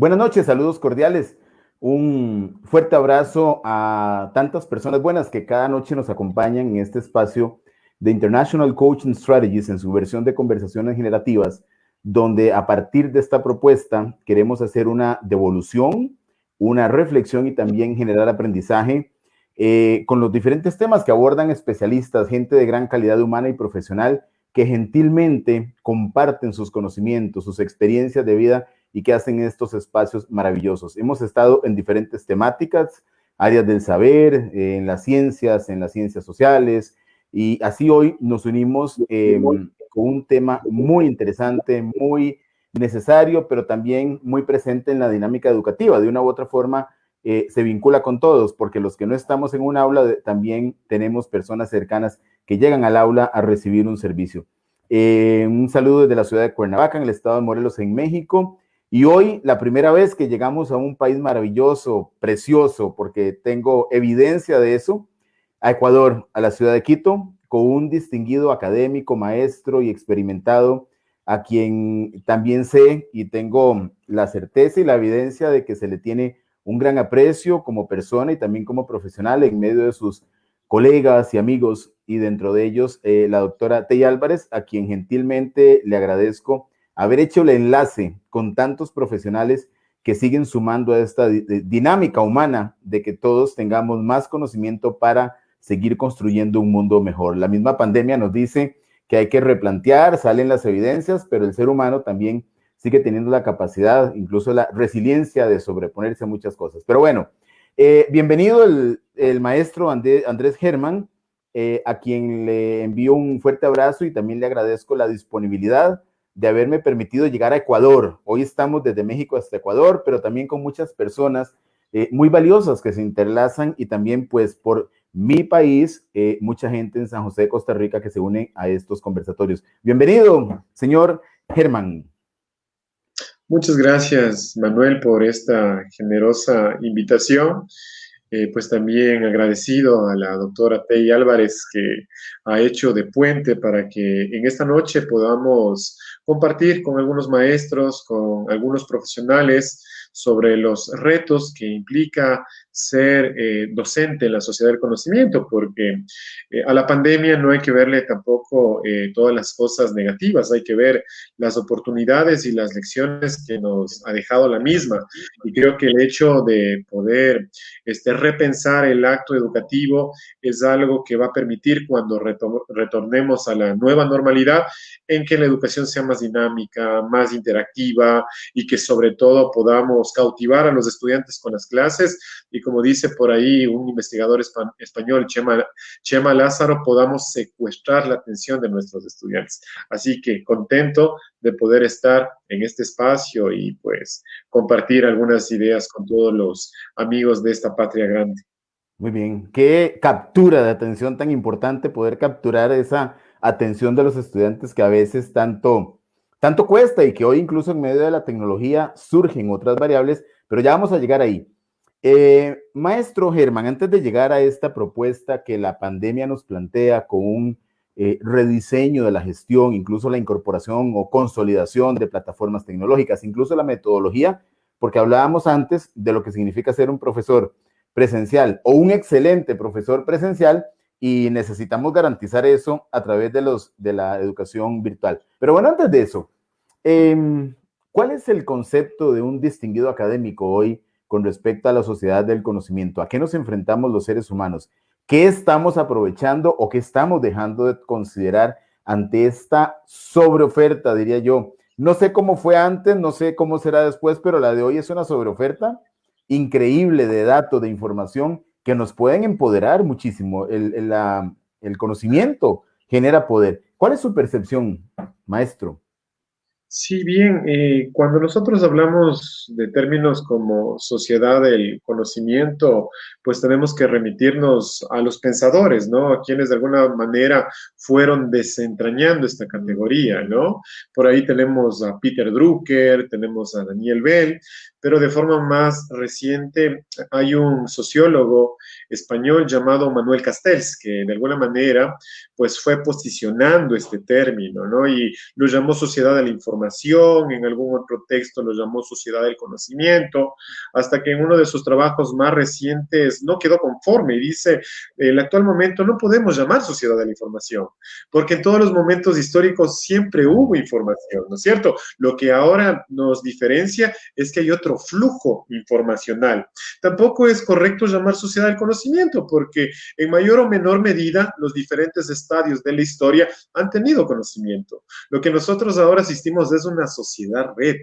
Buenas noches, saludos cordiales. Un fuerte abrazo a tantas personas buenas que cada noche nos acompañan en este espacio de International Coaching Strategies en su versión de conversaciones generativas, donde a partir de esta propuesta queremos hacer una devolución, una reflexión y también generar aprendizaje eh, con los diferentes temas que abordan especialistas, gente de gran calidad humana y profesional que gentilmente comparten sus conocimientos, sus experiencias de vida y que hacen estos espacios maravillosos. Hemos estado en diferentes temáticas, áreas del saber, en las ciencias, en las ciencias sociales, y así hoy nos unimos em, con un tema muy interesante, muy necesario, pero también muy presente en la dinámica educativa. De una u otra forma, eh, se vincula con todos, porque los que no estamos en un aula, también tenemos personas cercanas que llegan al aula a recibir un servicio. Eh, un saludo desde la ciudad de Cuernavaca, en el estado de Morelos, en México. Y hoy, la primera vez que llegamos a un país maravilloso, precioso, porque tengo evidencia de eso, a Ecuador, a la ciudad de Quito, con un distinguido académico, maestro y experimentado, a quien también sé y tengo la certeza y la evidencia de que se le tiene un gran aprecio como persona y también como profesional en medio de sus colegas y amigos, y dentro de ellos eh, la doctora Tey Álvarez, a quien gentilmente le agradezco haber hecho el enlace con tantos profesionales que siguen sumando a esta dinámica humana de que todos tengamos más conocimiento para seguir construyendo un mundo mejor. La misma pandemia nos dice que hay que replantear, salen las evidencias, pero el ser humano también sigue teniendo la capacidad, incluso la resiliencia de sobreponerse a muchas cosas. Pero bueno, eh, bienvenido el, maestro Andrés Germán, eh, a quien le envío un fuerte abrazo y también le agradezco la disponibilidad de haberme permitido llegar a Ecuador. Hoy estamos desde México hasta Ecuador, pero también con muchas personas eh, muy valiosas que se interlazan y también pues por mi país, eh, mucha gente en San José de Costa Rica que se une a estos conversatorios. Bienvenido, señor Germán. Muchas gracias, Manuel, por esta generosa invitación. Eh, pues también agradecido a la doctora Tei Álvarez que ha hecho de puente para que en esta noche podamos compartir con algunos maestros, con algunos profesionales sobre los retos que implica ser eh, docente en la sociedad del conocimiento, porque eh, a la pandemia no hay que verle tampoco eh, todas las cosas negativas, hay que ver las oportunidades y las lecciones que nos ha dejado la misma. Y creo que el hecho de poder este, repensar el acto educativo es algo que va a permitir cuando retornemos a la nueva normalidad, en que la educación sea más dinámica, más interactiva y que sobre todo podamos cautivar a los estudiantes con las clases y como dice por ahí un investigador español, Chema, Chema Lázaro, podamos secuestrar la atención de nuestros estudiantes. Así que contento de poder estar en este espacio y pues compartir algunas ideas con todos los amigos de esta patria grande. Muy bien, qué captura de atención tan importante poder capturar esa atención de los estudiantes que a veces tanto, tanto cuesta y que hoy incluso en medio de la tecnología surgen otras variables, pero ya vamos a llegar ahí. Eh, maestro Germán, antes de llegar a esta propuesta que la pandemia nos plantea con un eh, rediseño de la gestión, incluso la incorporación o consolidación de plataformas tecnológicas, incluso la metodología, porque hablábamos antes de lo que significa ser un profesor presencial o un excelente profesor presencial y necesitamos garantizar eso a través de, los, de la educación virtual. Pero bueno, antes de eso, em, ¿cuál es el concepto de un distinguido académico hoy? Con respecto a la sociedad del conocimiento. ¿A qué nos enfrentamos los seres humanos? ¿Qué estamos aprovechando o qué estamos dejando de considerar ante esta sobreoferta, diría yo? No sé cómo fue antes, no sé cómo será después, pero la de hoy es una sobreoferta increíble de datos, de información que nos pueden empoderar muchísimo. El, el conocimiento genera poder. ¿Cuál es su percepción, maestro? Sí, bien, eh, cuando nosotros hablamos de términos como sociedad del conocimiento, pues tenemos que remitirnos a los pensadores, ¿no? A quienes de alguna manera fueron desentrañando esta categoría, ¿no? Por ahí tenemos a Peter Drucker, tenemos a Daniel Bell, pero de forma más reciente hay un sociólogo español llamado Manuel Castells, que de alguna manera pues fue posicionando este término, ¿no? Y lo llamó sociedad de la información en algún otro texto lo llamó sociedad del conocimiento, hasta que en uno de sus trabajos más recientes no quedó conforme y dice, el actual momento no podemos llamar sociedad de la información, porque en todos los momentos históricos siempre hubo información, ¿no es cierto? Lo que ahora nos diferencia es que hay otro flujo informacional. Tampoco es correcto llamar sociedad del conocimiento, porque en mayor o menor medida los diferentes estadios de la historia han tenido conocimiento. Lo que nosotros ahora asistimos es una sociedad red,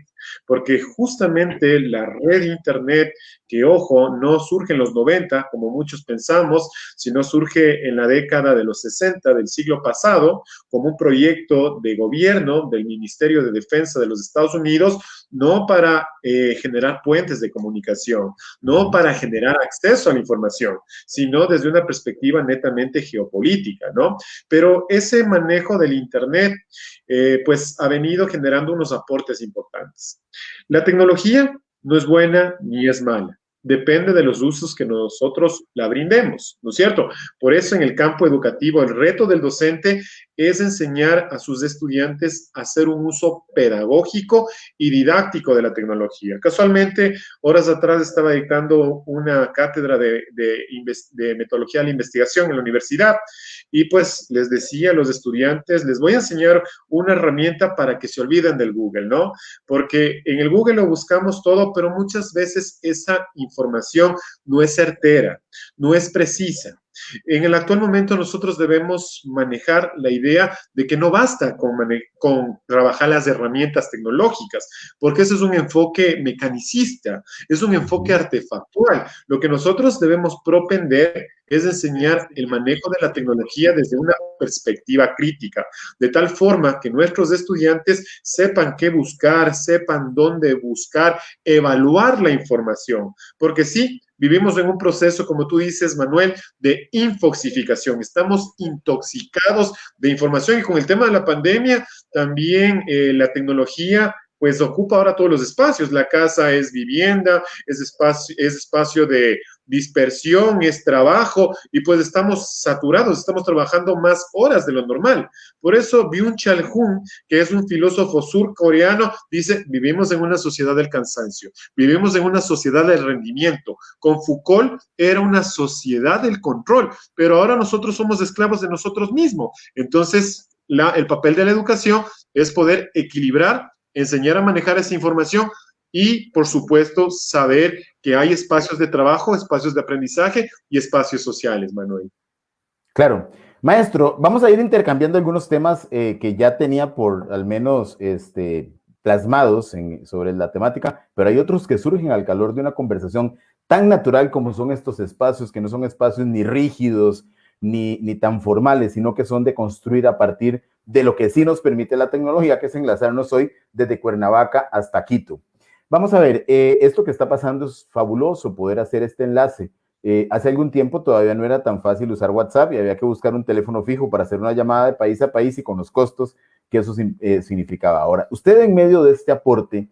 porque justamente la red Internet, que ojo, no surge en los 90, como muchos pensamos, sino surge en la década de los 60 del siglo pasado, como un proyecto de gobierno del Ministerio de Defensa de los Estados Unidos, no para eh, generar puentes de comunicación, no para generar acceso a la información, sino desde una perspectiva netamente geopolítica, ¿no? Pero ese manejo del Internet, eh, pues ha venido generando unos aportes importantes. La tecnología no es buena ni es mala depende de los usos que nosotros la brindemos, ¿no es cierto? Por eso en el campo educativo el reto del docente es enseñar a sus estudiantes a hacer un uso pedagógico y didáctico de la tecnología. Casualmente, horas atrás estaba dictando una cátedra de, de, metodología de la investigación en la universidad y pues les decía a los estudiantes, les voy a enseñar una herramienta para que se olviden del Google, ¿no? Porque en el Google lo buscamos todo, pero muchas veces esa información no es certera, no es precisa. En el actual momento nosotros debemos manejar la idea de que no basta con, con, trabajar las herramientas tecnológicas, porque ese es un enfoque mecanicista, es un enfoque artefactual. Lo que nosotros debemos propender es enseñar el manejo de la tecnología desde una perspectiva crítica, de tal forma que nuestros estudiantes sepan qué buscar, sepan dónde buscar, evaluar la información, porque sí, Vivimos en un proceso, como tú dices, Manuel, de infoxificación. Estamos intoxicados de información y con el tema de la pandemia, también eh, la tecnología pues ocupa ahora todos los espacios. La casa es vivienda, es espacio, es espacio de dispersión, es trabajo, y pues estamos saturados, estamos trabajando más horas de lo normal. Por eso Byung-Chul Hun, que es un filósofo surcoreano, dice, vivimos en una sociedad del cansancio, vivimos en una sociedad del rendimiento. Con Foucault era una sociedad del control, pero ahora nosotros somos esclavos de nosotros mismos. Entonces, el papel de la educación es poder equilibrar enseñar a manejar esa información y, por supuesto, saber que hay espacios de trabajo, espacios de aprendizaje y espacios sociales, Manuel. Claro. Maestro, vamos a ir intercambiando algunos temas eh, que ya tenía por al menos este, plasmados sobre la temática, pero hay otros que surgen al calor de una conversación tan natural como son estos espacios, que no son espacios ni rígidos ni, tan formales, sino que son de construir a partir de lo que sí nos permite la tecnología, que es enlazarnos hoy desde Cuernavaca hasta Quito. Vamos a ver, eh, esto que está pasando es fabuloso, poder hacer este enlace. Eh, hace algún tiempo todavía no era tan fácil usar WhatsApp y había que buscar un teléfono fijo para hacer una llamada de país a país y con los costos que eso eh, significaba. Ahora, usted en medio de este aporte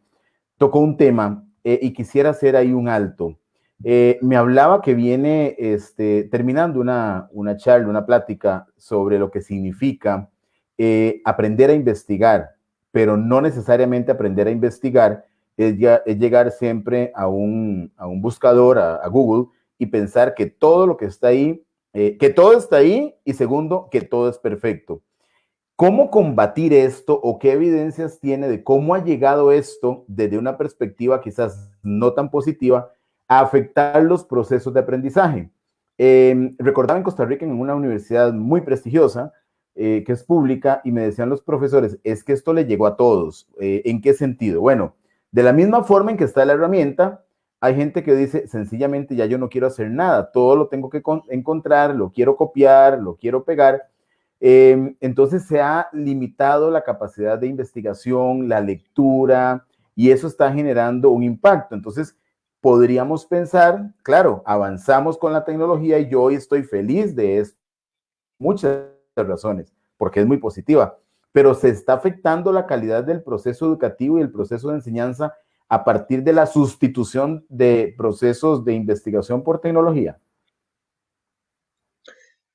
tocó un tema y quisiera hacer ahí un alto. Me hablaba que viene este, terminando una, una charla, una plática sobre lo que significa eh, aprender a investigar, pero no necesariamente aprender a investigar es, llegar siempre a un, buscador, a, Google, y pensar que todo lo que está ahí, eh, que todo está ahí, y segundo, que todo es perfecto. ¿Cómo combatir esto o qué evidencias tiene de cómo ha llegado esto desde una perspectiva quizás no tan positiva a afectar los procesos de aprendizaje? Eh, recordaba en Costa Rica en una universidad muy prestigiosa, eh, que es pública, y me decían los profesores, es que esto le llegó a todos. Eh, ¿En qué sentido? Bueno, de la misma forma en que está la herramienta, hay gente que dice, sencillamente ya yo no quiero hacer nada, todo lo tengo que encontrar, lo quiero copiar, lo quiero pegar. Em, entonces se ha limitado la capacidad de investigación, la lectura, y eso está generando un impacto. Entonces, podríamos pensar, claro, avanzamos con la tecnología y yo hoy estoy feliz de esto. Muchas razones, porque es muy positiva, pero se está afectando la calidad del proceso educativo y el proceso de enseñanza a partir de la sustitución de procesos de investigación por tecnología.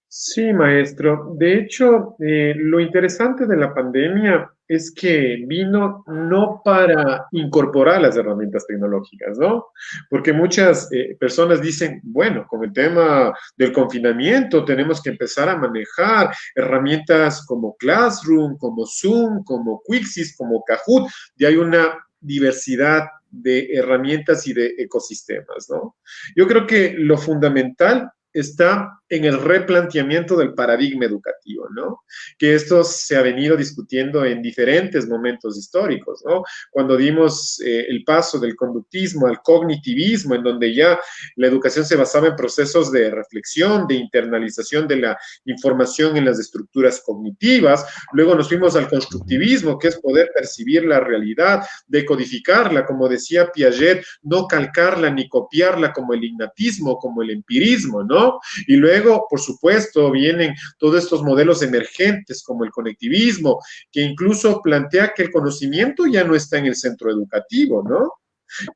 Sí, maestro. De hecho, eh, lo interesante de la pandemia es que vino no para incorporar las herramientas tecnológicas, ¿no? Porque muchas eh, personas dicen, bueno, con el tema del confinamiento tenemos que empezar a manejar herramientas como Classroom, como Zoom, como Quixis, como Kahoot, y hay una diversidad de herramientas y de ecosistemas, ¿no? Yo creo que lo fundamental está en el replanteamiento del paradigma educativo, ¿no? Que esto se ha venido discutiendo en diferentes momentos históricos, ¿no? Cuando dimos eh, el paso del conductismo al cognitivismo, en donde ya la educación se basaba en procesos de reflexión, de internalización de la información en las estructuras cognitivas, luego nos fuimos al constructivismo, que es poder percibir la realidad, decodificarla, como decía Piaget, no calcarla ni copiarla como el ignatismo, como el empirismo, ¿no? Y luego por supuesto, vienen todos estos modelos emergentes como el conectivismo, que incluso plantea que el conocimiento ya no está en el centro educativo, ¿no?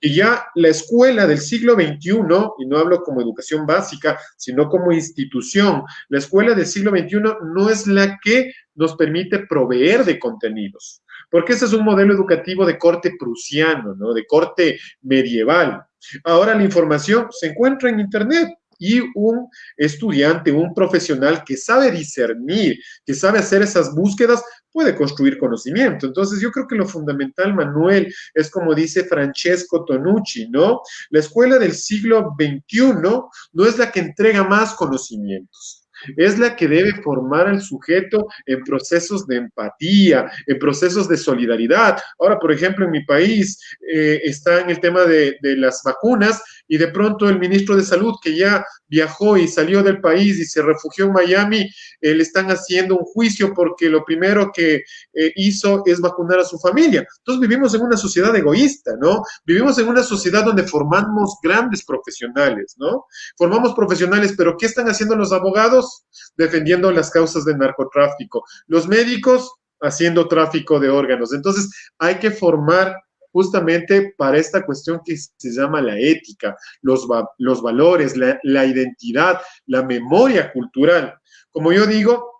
Y ya la escuela del siglo XXI, y no hablo como educación básica, sino como institución, la escuela del siglo XXI no es la que nos permite proveer de contenidos, porque ese es un modelo educativo de corte prusiano, ¿no? De corte medieval. Ahora la información se encuentra en Internet y un estudiante, un profesional que sabe discernir, que sabe hacer esas búsquedas, puede construir conocimiento. Entonces, yo creo que lo fundamental, Manuel, es como dice Francesco Tonucci, ¿no? La escuela del siglo XXI no es la que entrega más conocimientos es la que debe formar al sujeto en procesos de empatía, en procesos de solidaridad. Ahora, por ejemplo, en mi país eh, está en el tema de, las vacunas y de pronto el ministro de Salud, que ya viajó y salió del país y se refugió en Miami, eh, le están haciendo un juicio porque lo primero que eh, hizo es vacunar a su familia. Entonces vivimos en una sociedad egoísta, ¿no? Vivimos en una sociedad donde formamos grandes profesionales, ¿no? Formamos profesionales, pero ¿qué están haciendo los abogados? Defendiendo las causas del narcotráfico. Los médicos haciendo tráfico de órganos. Entonces, hay que formar justamente para esta cuestión que se llama la ética, los, los valores, la, la identidad, la memoria cultural. Como yo digo,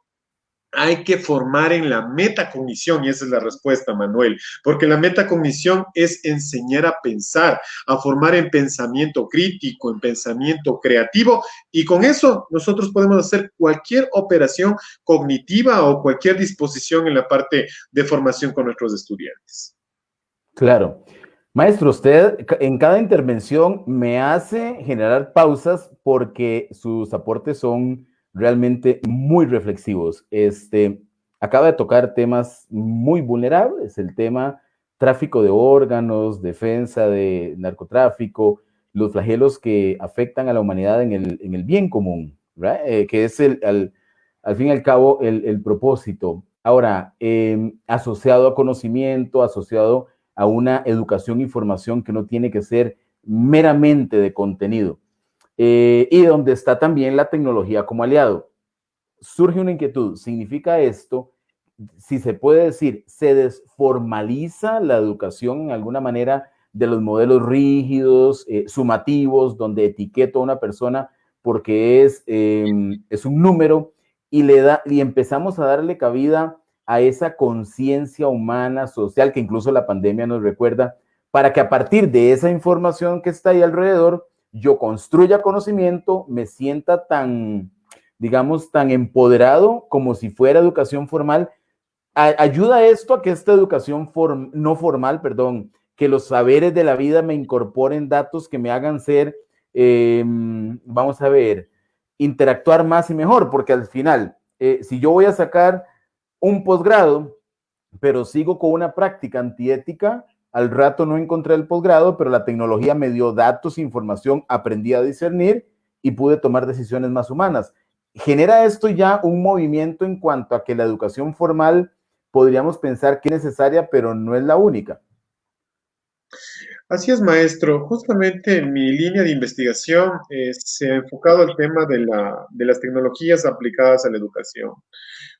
hay que formar en la metacognición, y esa es la respuesta, Manuel, porque la metacognición es enseñar a pensar, a formar en pensamiento crítico, en pensamiento creativo, y con eso nosotros podemos hacer cualquier operación cognitiva o cualquier disposición en la parte de formación con nuestros estudiantes. Claro. Maestro, usted en cada intervención me hace generar pausas porque sus aportes son realmente muy reflexivos. Este, acaba de tocar temas muy vulnerables, el tema tráfico de órganos, defensa de narcotráfico, los flagelos que afectan a la humanidad en el, bien común, eh, que es el, al, fin y al cabo el, propósito. Ahora, em, asociado a conocimiento, asociado a una educación y formación que no tiene que ser meramente de contenido. Eh, y donde está también la tecnología como aliado. Surge una inquietud, ¿significa esto? Si se puede decir, ¿se desformaliza la educación en alguna manera de los modelos rígidos, eh, sumativos, donde etiqueto a una persona porque es, em, es un número y, le da, y empezamos a darle cabida a esa conciencia humana, social, que incluso la pandemia nos recuerda, para que a partir de esa información que está ahí alrededor, yo construya conocimiento, me sienta tan, digamos, tan empoderado como si fuera educación formal. ayuda esto a que esta educación no formal, perdón, que los saberes de la vida me incorporen datos que me hagan ser, em, vamos a ver, interactuar más y mejor, porque al final, eh, si yo voy a sacar un posgrado, pero sigo con una práctica antiética. Al rato no encontré el posgrado, pero la tecnología me dio datos, información, aprendí a discernir y pude tomar decisiones más humanas. Genera esto ya un movimiento en cuanto a que la educación formal podríamos pensar que es necesaria, pero no es la única. Así es, maestro. Justamente en mi línea de investigación eh, se ha enfocado al tema de, la, de las tecnologías aplicadas a la educación.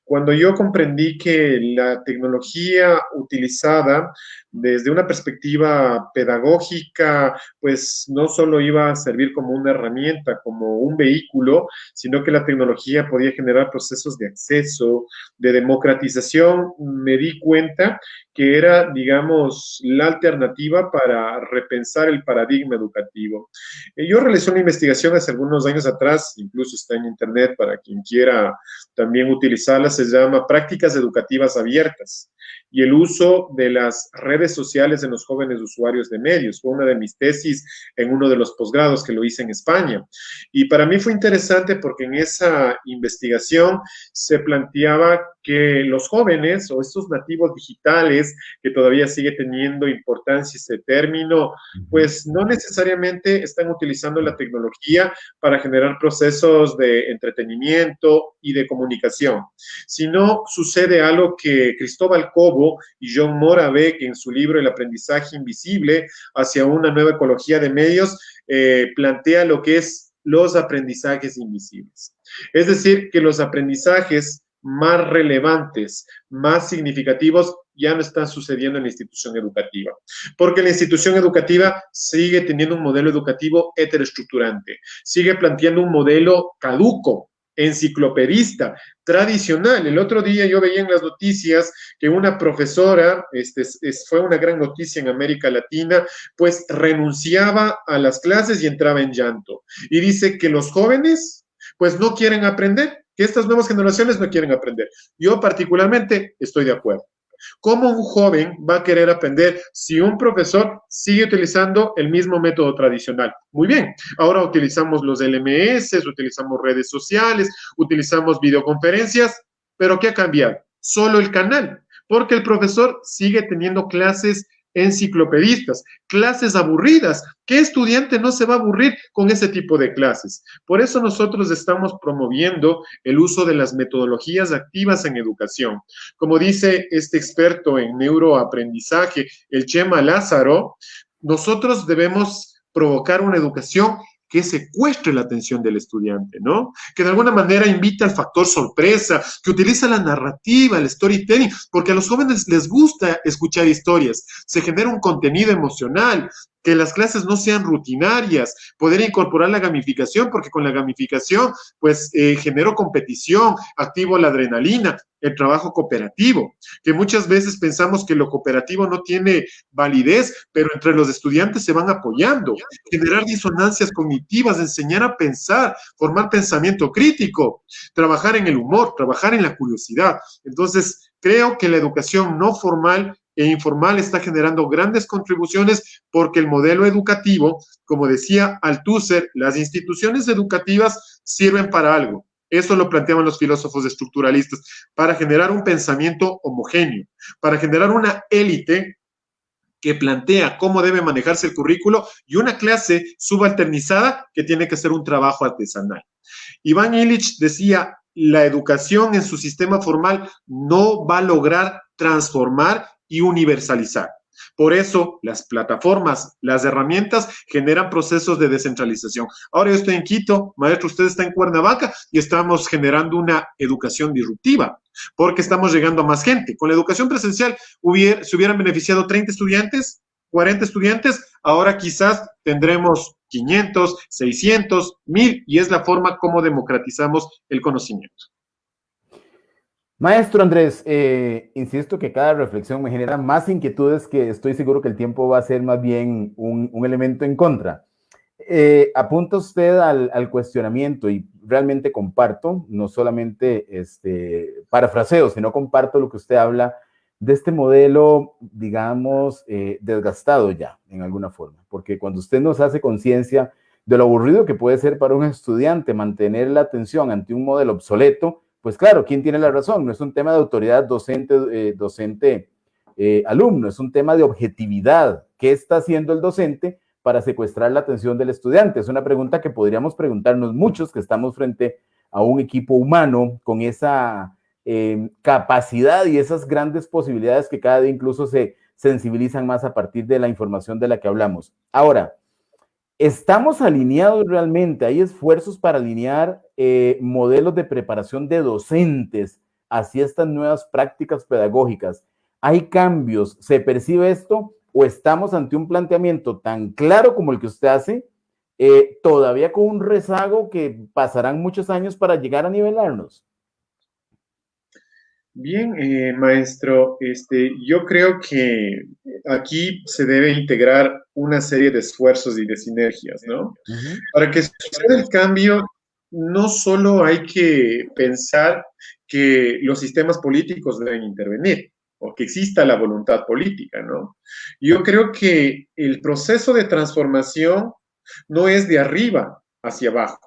Cuando yo comprendí que la tecnología utilizada desde una perspectiva pedagógica, pues no solo iba a servir como una herramienta, como un vehículo, sino que la tecnología podía generar procesos de acceso, de democratización, me di cuenta que era, digamos, la alternativa para repensar el paradigma educativo. Eh, yo realicé una investigación hace algunos años atrás, incluso está en internet para quien quiera también utilizarla, se llama Prácticas Educativas Abiertas y el uso de las redes sociales en los jóvenes usuarios de medios. Fue una de mis tesis en uno de los posgrados que lo hice en España. Y para mí fue interesante porque en esa investigación se planteaba que los jóvenes o estos nativos digitales, que todavía sigue teniendo importancia este término, pues no necesariamente están utilizando la tecnología para generar procesos de entretenimiento y de comunicación, sino sucede algo que Cristóbal Cobo y John Moravec en su libro El aprendizaje invisible hacia una nueva ecología de medios eh, plantea lo que es los aprendizajes invisibles. Es decir, que los aprendizajes más relevantes, más significativos, ya no están sucediendo en la institución educativa. Porque la institución educativa sigue teniendo un modelo educativo heteroestructurante, sigue planteando un modelo caduco, enciclopedista, tradicional. El otro día yo veía en las noticias que una profesora, este, fue una gran noticia en América Latina, pues renunciaba a las clases y entraba en llanto. Y dice que los jóvenes, pues no quieren aprender, que estas nuevas generaciones no quieren aprender. Yo particularmente estoy de acuerdo. ¿Cómo un joven va a querer aprender si un profesor sigue utilizando el mismo método tradicional? Muy bien, ahora utilizamos los LMS, utilizamos redes sociales, utilizamos videoconferencias, pero ¿qué ha cambiado? Solo el canal, porque el profesor sigue teniendo clases enciclopedistas, clases aburridas. ¿Qué estudiante no se va a aburrir con ese tipo de clases? Por eso nosotros estamos promoviendo el uso de las metodologías activas en educación. Como dice este experto en neuroaprendizaje, el Chema Lázaro, nosotros debemos provocar una educación que secuestre la atención del estudiante, ¿no? Que de alguna manera invita al factor sorpresa, que utiliza la narrativa, el storytelling, porque a los jóvenes les gusta escuchar historias, se genera un contenido emocional, que las clases no sean rutinarias, poder incorporar la gamificación, porque con la gamificación, pues, eh, genero competición, activo la adrenalina, el trabajo cooperativo, que muchas veces pensamos que lo cooperativo no tiene validez, pero entre los estudiantes se van apoyando, generar disonancias cognitivas, enseñar a pensar, formar pensamiento crítico, trabajar en el humor, trabajar en la curiosidad. Entonces, creo que la educación no formal e informal está generando grandes contribuciones porque el modelo educativo, como decía Althusser, las instituciones educativas sirven para algo. Eso lo planteaban los filósofos estructuralistas, para generar un pensamiento homogéneo, para generar una élite que plantea cómo debe manejarse el currículo y una clase subalternizada que tiene que ser un trabajo artesanal. Iván Illich decía, la educación en su sistema formal no va a lograr transformar y universalizar. Por eso las plataformas, las herramientas generan procesos de descentralización. Ahora yo estoy en Quito, maestro, usted está en Cuernavaca y estamos generando una educación disruptiva porque estamos llegando a más gente. Con la educación presencial se hubieran beneficiado 30 estudiantes, 40 estudiantes, ahora quizás tendremos 500, 600, 1000 y es la forma como democratizamos el conocimiento. Maestro Andrés, eh, insisto que cada reflexión me genera más inquietudes que estoy seguro que el tiempo va a ser más bien un, elemento en contra. Eh, apunta usted al, cuestionamiento y realmente comparto, no solamente este, parafraseo, sino comparto lo que usted habla de este modelo, digamos, eh, desgastado ya, en alguna forma, porque cuando usted nos hace conciencia de lo aburrido que puede ser para un estudiante mantener la atención ante un modelo obsoleto, pues claro, ¿quién tiene la razón? No es un tema de autoridad docente, eh, docente eh, alumno, es un tema de objetividad. ¿Qué está haciendo el docente para secuestrar la atención del estudiante? Es una pregunta que podríamos preguntarnos muchos que estamos frente a un equipo humano con esa em, capacidad y esas grandes posibilidades que cada día incluso se sensibilizan más a partir de la información de la que hablamos. Ahora, ¿Estamos alineados realmente? ¿Hay esfuerzos para alinear eh, modelos de preparación de docentes hacia estas nuevas prácticas pedagógicas. ¿Hay cambios? ¿Se percibe esto? ¿O estamos ante un planteamiento tan claro como el que usted hace, eh, todavía con un rezago que pasarán muchos años para llegar a nivelarnos? Bien, eh, maestro, este, yo creo que aquí se debe integrar una serie de esfuerzos y de sinergias, ¿no? Para que suceda el cambio, no solo hay que pensar que los sistemas políticos deben intervenir o que exista la voluntad política, ¿no? Yo creo que el proceso de transformación no es de arriba hacia abajo,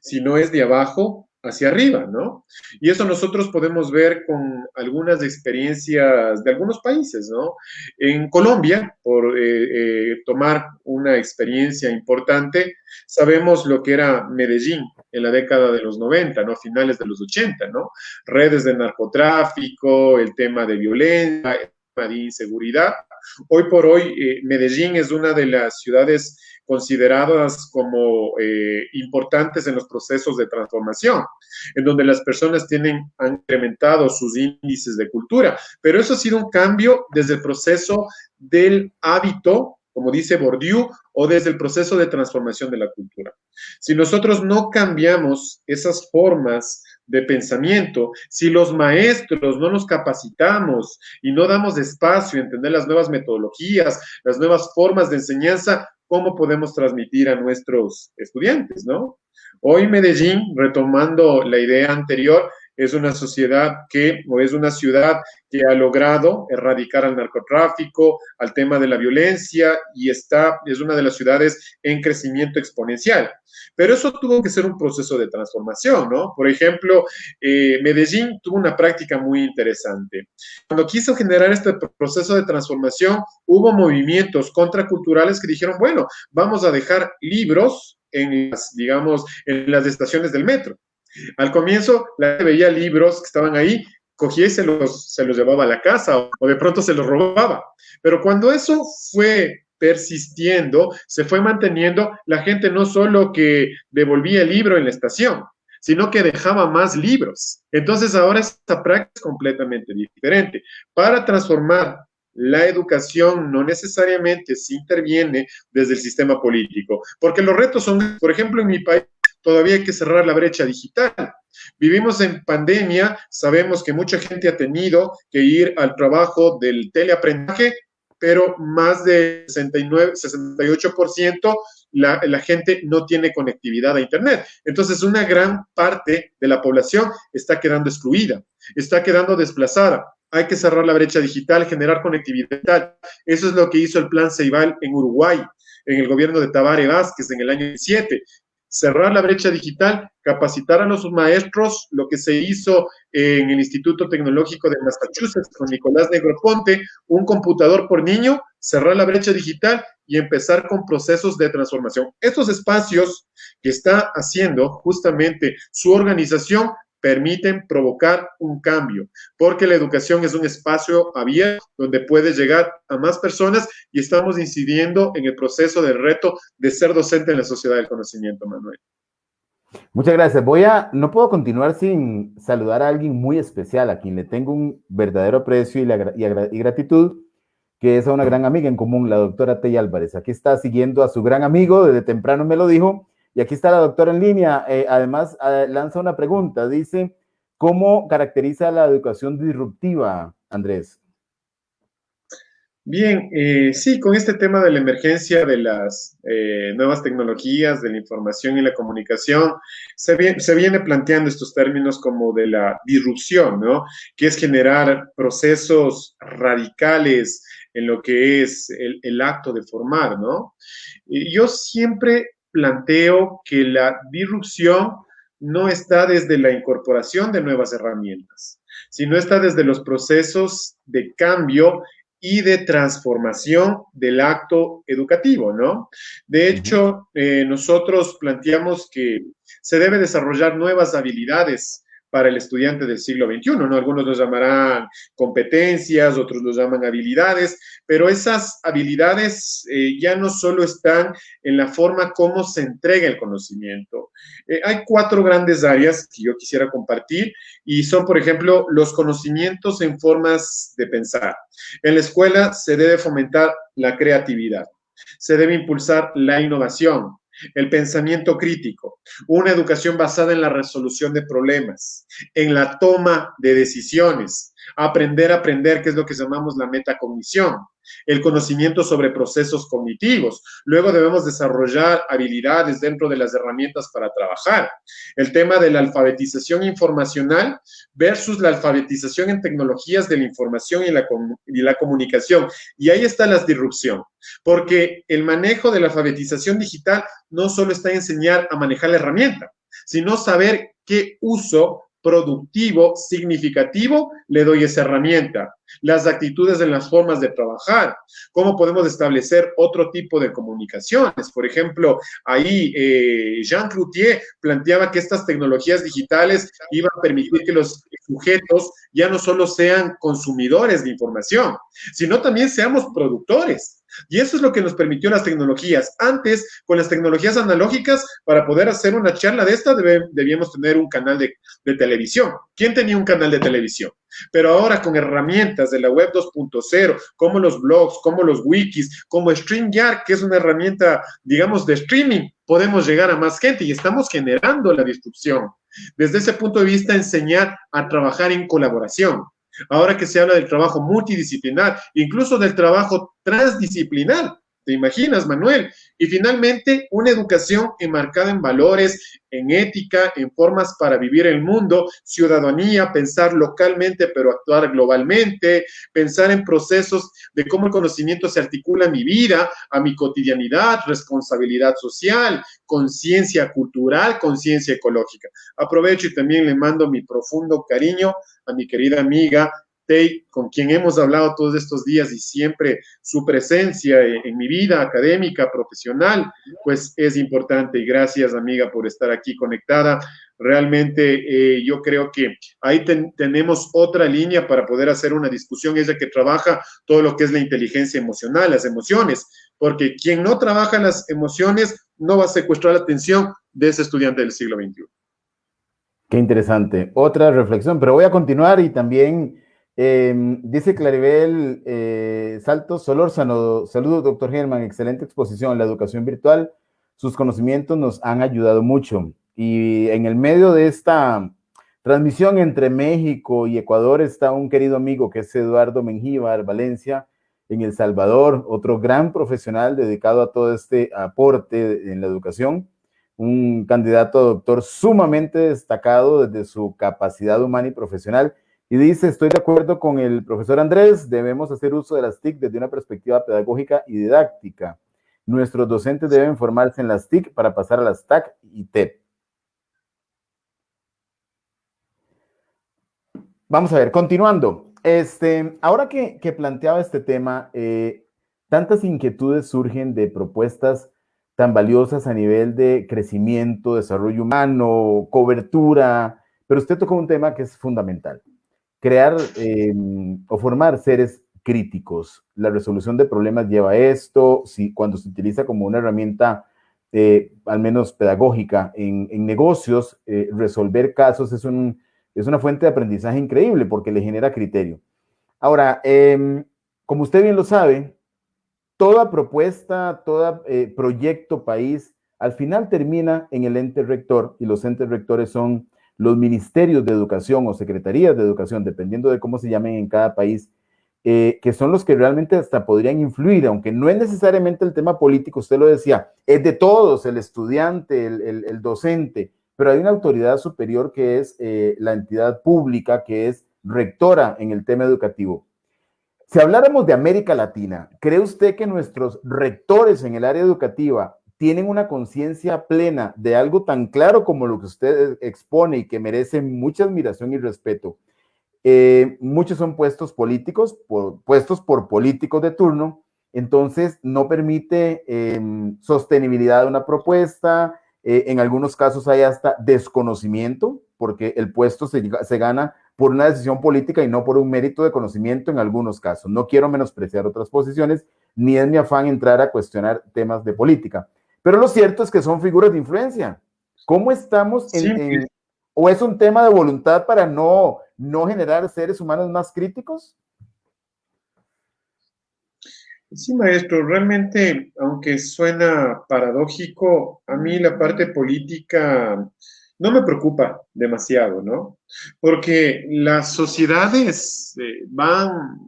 sino es de abajo hacia arriba, ¿no? Y eso nosotros podemos ver con algunas experiencias de algunos países, ¿no? En Colombia, por eh, eh, tomar una experiencia importante, sabemos lo que era Medellín en la década de los 90, ¿no? Finales de los 80, ¿no? Redes de narcotráfico, el tema de violencia, de inseguridad. Hoy por hoy, eh, Medellín es una de las ciudades consideradas como eh, importantes en los procesos de transformación, en donde las personas tienen, han incrementado sus índices de cultura. Pero eso ha sido un cambio desde el proceso del hábito, como dice Bourdieu, o desde el proceso de transformación de la cultura. Si nosotros no cambiamos esas formas de pensamiento, si los maestros no nos capacitamos y no damos espacio a entender las nuevas metodologías, las nuevas formas de enseñanza, cómo podemos transmitir a nuestros estudiantes, ¿no? Hoy Medellín, retomando la idea anterior, es una sociedad que, o es una ciudad que ha logrado erradicar al narcotráfico, al tema de la violencia y está, es una de las ciudades en crecimiento exponencial. Pero eso tuvo que ser un proceso de transformación, ¿no? Por ejemplo, eh, Medellín tuvo una práctica muy interesante. Cuando quiso generar este proceso de transformación, hubo movimientos contraculturales que dijeron, bueno, vamos a dejar libros digamos, en las estaciones del metro. Al comienzo, la gente veía libros que estaban ahí, cogía y se los, se los llevaba a la casa o, de pronto se los robaba. Pero cuando eso fue persistiendo, se fue manteniendo, la gente no solo que devolvía el libro en la estación, sino que dejaba más libros. Entonces ahora esta práctica es completamente diferente. Para transformar la educación no necesariamente se interviene desde el sistema político, porque los retos son, por ejemplo, en mi país todavía hay que cerrar la brecha digital. Vivimos en pandemia, sabemos que mucha gente ha tenido que ir al trabajo del teleaprendizaje, pero más de 69, 68% la, la gente no tiene conectividad a Internet. Entonces, una gran parte de la población está quedando excluida, está quedando desplazada. Hay que cerrar la brecha digital, generar conectividad. Eso es lo que hizo el Plan Ceibal en Uruguay, en el gobierno de Tabare Vázquez en el año 7 cerrar la brecha digital, capacitar a los maestros, lo que se hizo en el Instituto Tecnológico de Massachusetts con Nicolás Negroponte, un computador por niño, cerrar la brecha digital y empezar con procesos de transformación. Estos espacios que está haciendo justamente su organización permiten provocar un cambio, porque la educación es un espacio abierto donde puedes llegar a más personas y estamos incidiendo en el proceso del reto de ser docente en la sociedad del conocimiento, Manuel. Muchas gracias. Voy a, no puedo continuar sin saludar a alguien muy especial, a quien le tengo un verdadero aprecio y, y gratitud, que es a una gran amiga en común, la doctora Tey Álvarez. Aquí está siguiendo a su gran amigo, desde temprano me lo dijo, y aquí está la doctora en línea. Eh, además, eh, lanza una pregunta. Dice, ¿cómo caracteriza la educación disruptiva, Andrés? Bien, eh, sí, con este tema de la emergencia de las nuevas tecnologías, de la información y la comunicación, se viene, se viene, planteando estos términos como de la disrupción, ¿no? Que es generar procesos radicales en lo que es el, acto de formar, ¿no? Yo siempre planteo que la disrupción no está desde la incorporación de nuevas herramientas, sino está desde los procesos de cambio y de transformación del acto educativo, ¿no? De hecho, eh, nosotros planteamos que se debe desarrollar nuevas habilidades para el estudiante del siglo XXI, ¿no? Algunos los llamarán competencias, otros los llaman habilidades, pero esas habilidades eh, ya no solo están en la forma como se entrega el conocimiento. Eh, hay cuatro grandes áreas que yo quisiera compartir y son, por ejemplo, los conocimientos en formas de pensar. En la escuela se debe fomentar la creatividad, se debe impulsar la innovación, el pensamiento crítico, una educación basada en la resolución de problemas, en la toma de decisiones, aprender a aprender, que es lo que llamamos la metacognición, el conocimiento sobre procesos cognitivos. Luego debemos desarrollar habilidades dentro de las herramientas para trabajar. El tema de la alfabetización informacional versus la alfabetización en tecnologías de la información y la, y la comunicación. Y ahí está la disrupción, porque el manejo de la alfabetización digital no solo está en enseñar a manejar la herramienta, sino saber qué uso productivo, significativo, le doy esa herramienta. Las actitudes en las formas de trabajar, cómo podemos establecer otro tipo de comunicaciones. Por ejemplo, ahí eh, Jean Cloutier planteaba que estas tecnologías digitales iban a permitir que los sujetos ya no solo sean consumidores de información, sino también seamos productores. Y eso es lo que nos permitió las tecnologías. Antes, con las tecnologías analógicas, para poder hacer una charla de esta, debíamos tener un canal de, televisión. ¿Quién tenía un canal de televisión? Pero ahora con herramientas de la web 2.0, como los blogs, como los wikis, como StreamYard, que es una herramienta, digamos, de streaming, podemos llegar a más gente y estamos generando la disrupción. Desde ese punto de vista, enseñar a trabajar en colaboración. Ahora que se habla del trabajo multidisciplinar, incluso del trabajo transdisciplinar, ¿Te imaginas, Manuel? Y finalmente, una educación enmarcada en valores, en ética, en formas para vivir el mundo, ciudadanía, pensar localmente pero actuar globalmente, pensar en procesos de cómo el conocimiento se articula a mi vida, a mi cotidianidad, responsabilidad social, conciencia cultural, conciencia ecológica. Aprovecho y también le mando mi profundo cariño a mi querida amiga con quien hemos hablado todos estos días y siempre su presencia en, mi vida académica, profesional, pues es importante. Y gracias, amiga, por estar aquí conectada. Realmente eh, yo creo que ahí tenemos otra línea para poder hacer una discusión, ella que trabaja todo lo que es la inteligencia emocional, las emociones, porque quien no trabaja las emociones no va a secuestrar la atención de ese estudiante del siglo XXI. Qué interesante. Otra reflexión, pero voy a continuar y también Em, dice Claribel eh, Saltos Solórzano, saludos doctor Germán, excelente exposición, la educación virtual, sus conocimientos nos han ayudado mucho. Y en el medio de esta transmisión entre México y Ecuador está un querido amigo que es Eduardo Mengíbar, Valencia, en El Salvador, otro gran profesional dedicado a todo este aporte en la educación, un candidato a doctor sumamente destacado desde su capacidad humana y profesional y dice, estoy de acuerdo con el profesor Andrés, debemos hacer uso de las TIC desde una perspectiva pedagógica y didáctica. Nuestros docentes deben formarse en las TIC para pasar a las TAC y TEP. Vamos a ver, continuando. Este, ahora que, planteaba este tema, eh, tantas inquietudes surgen de propuestas tan valiosas a nivel de crecimiento, desarrollo humano, cobertura, pero usted tocó un tema que es fundamental crear em, o formar seres críticos. La resolución de problemas lleva esto, si, cuando se utiliza como una herramienta, eh, al menos pedagógica, en, negocios, eh, resolver casos es, un, es una fuente de aprendizaje increíble porque le genera criterio. Ahora, em, como usted bien lo sabe, toda propuesta, todo eh, proyecto país, al final termina en el ente rector y los entes rectores son los ministerios de educación o secretarías de educación, dependiendo de cómo se llamen en cada país, eh, que son los que realmente hasta podrían influir, aunque no es necesariamente el tema político, usted lo decía, es de todos, el estudiante, el, docente, pero hay una autoridad superior que es eh, la entidad pública, que es rectora en el tema educativo. Si habláramos de América Latina, ¿cree usted que nuestros rectores en el área educativa tienen una conciencia plena de algo tan claro como lo que usted expone y que merece mucha admiración y respeto. Eh, muchos son puestos políticos, por, puestos por políticos de turno, entonces no permite em, sostenibilidad de una propuesta, eh, en algunos casos hay hasta desconocimiento, porque el puesto se, se gana por una decisión política y no por un mérito de conocimiento en algunos casos. No quiero menospreciar otras posiciones, ni es mi afán entrar a cuestionar temas de política. Pero lo cierto es que son figuras de influencia. ¿Cómo estamos en, o es un tema de voluntad para no, no generar seres humanos más críticos? Sí, maestro, realmente, aunque suena paradójico, a mí la parte política no me preocupa demasiado, ¿no? Porque las sociedades eh, van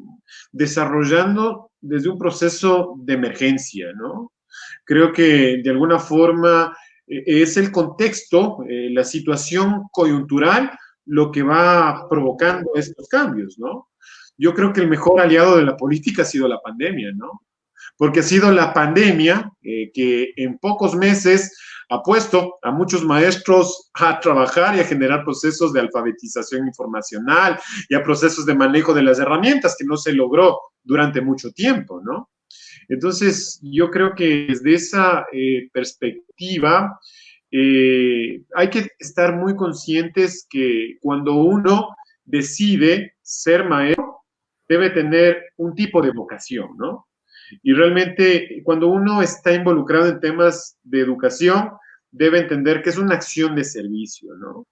desarrollando desde un proceso de emergencia, ¿no? Creo que de alguna forma eh, es el contexto, eh, la situación coyuntural, lo que va provocando estos cambios, ¿no? Yo creo que el mejor aliado de la política ha sido la pandemia, ¿no? Porque ha sido la pandemia que en pocos meses ha puesto a muchos maestros a trabajar y a generar procesos de alfabetización informacional y a procesos de manejo de las herramientas que no se logró durante mucho tiempo, ¿no? Entonces, yo creo que desde esa eh, perspectiva eh, hay que estar muy conscientes que cuando uno decide ser maestro, debe tener un tipo de vocación, ¿no? Y realmente cuando uno está involucrado en temas de educación, debe entender que es una acción de servicio, ¿no?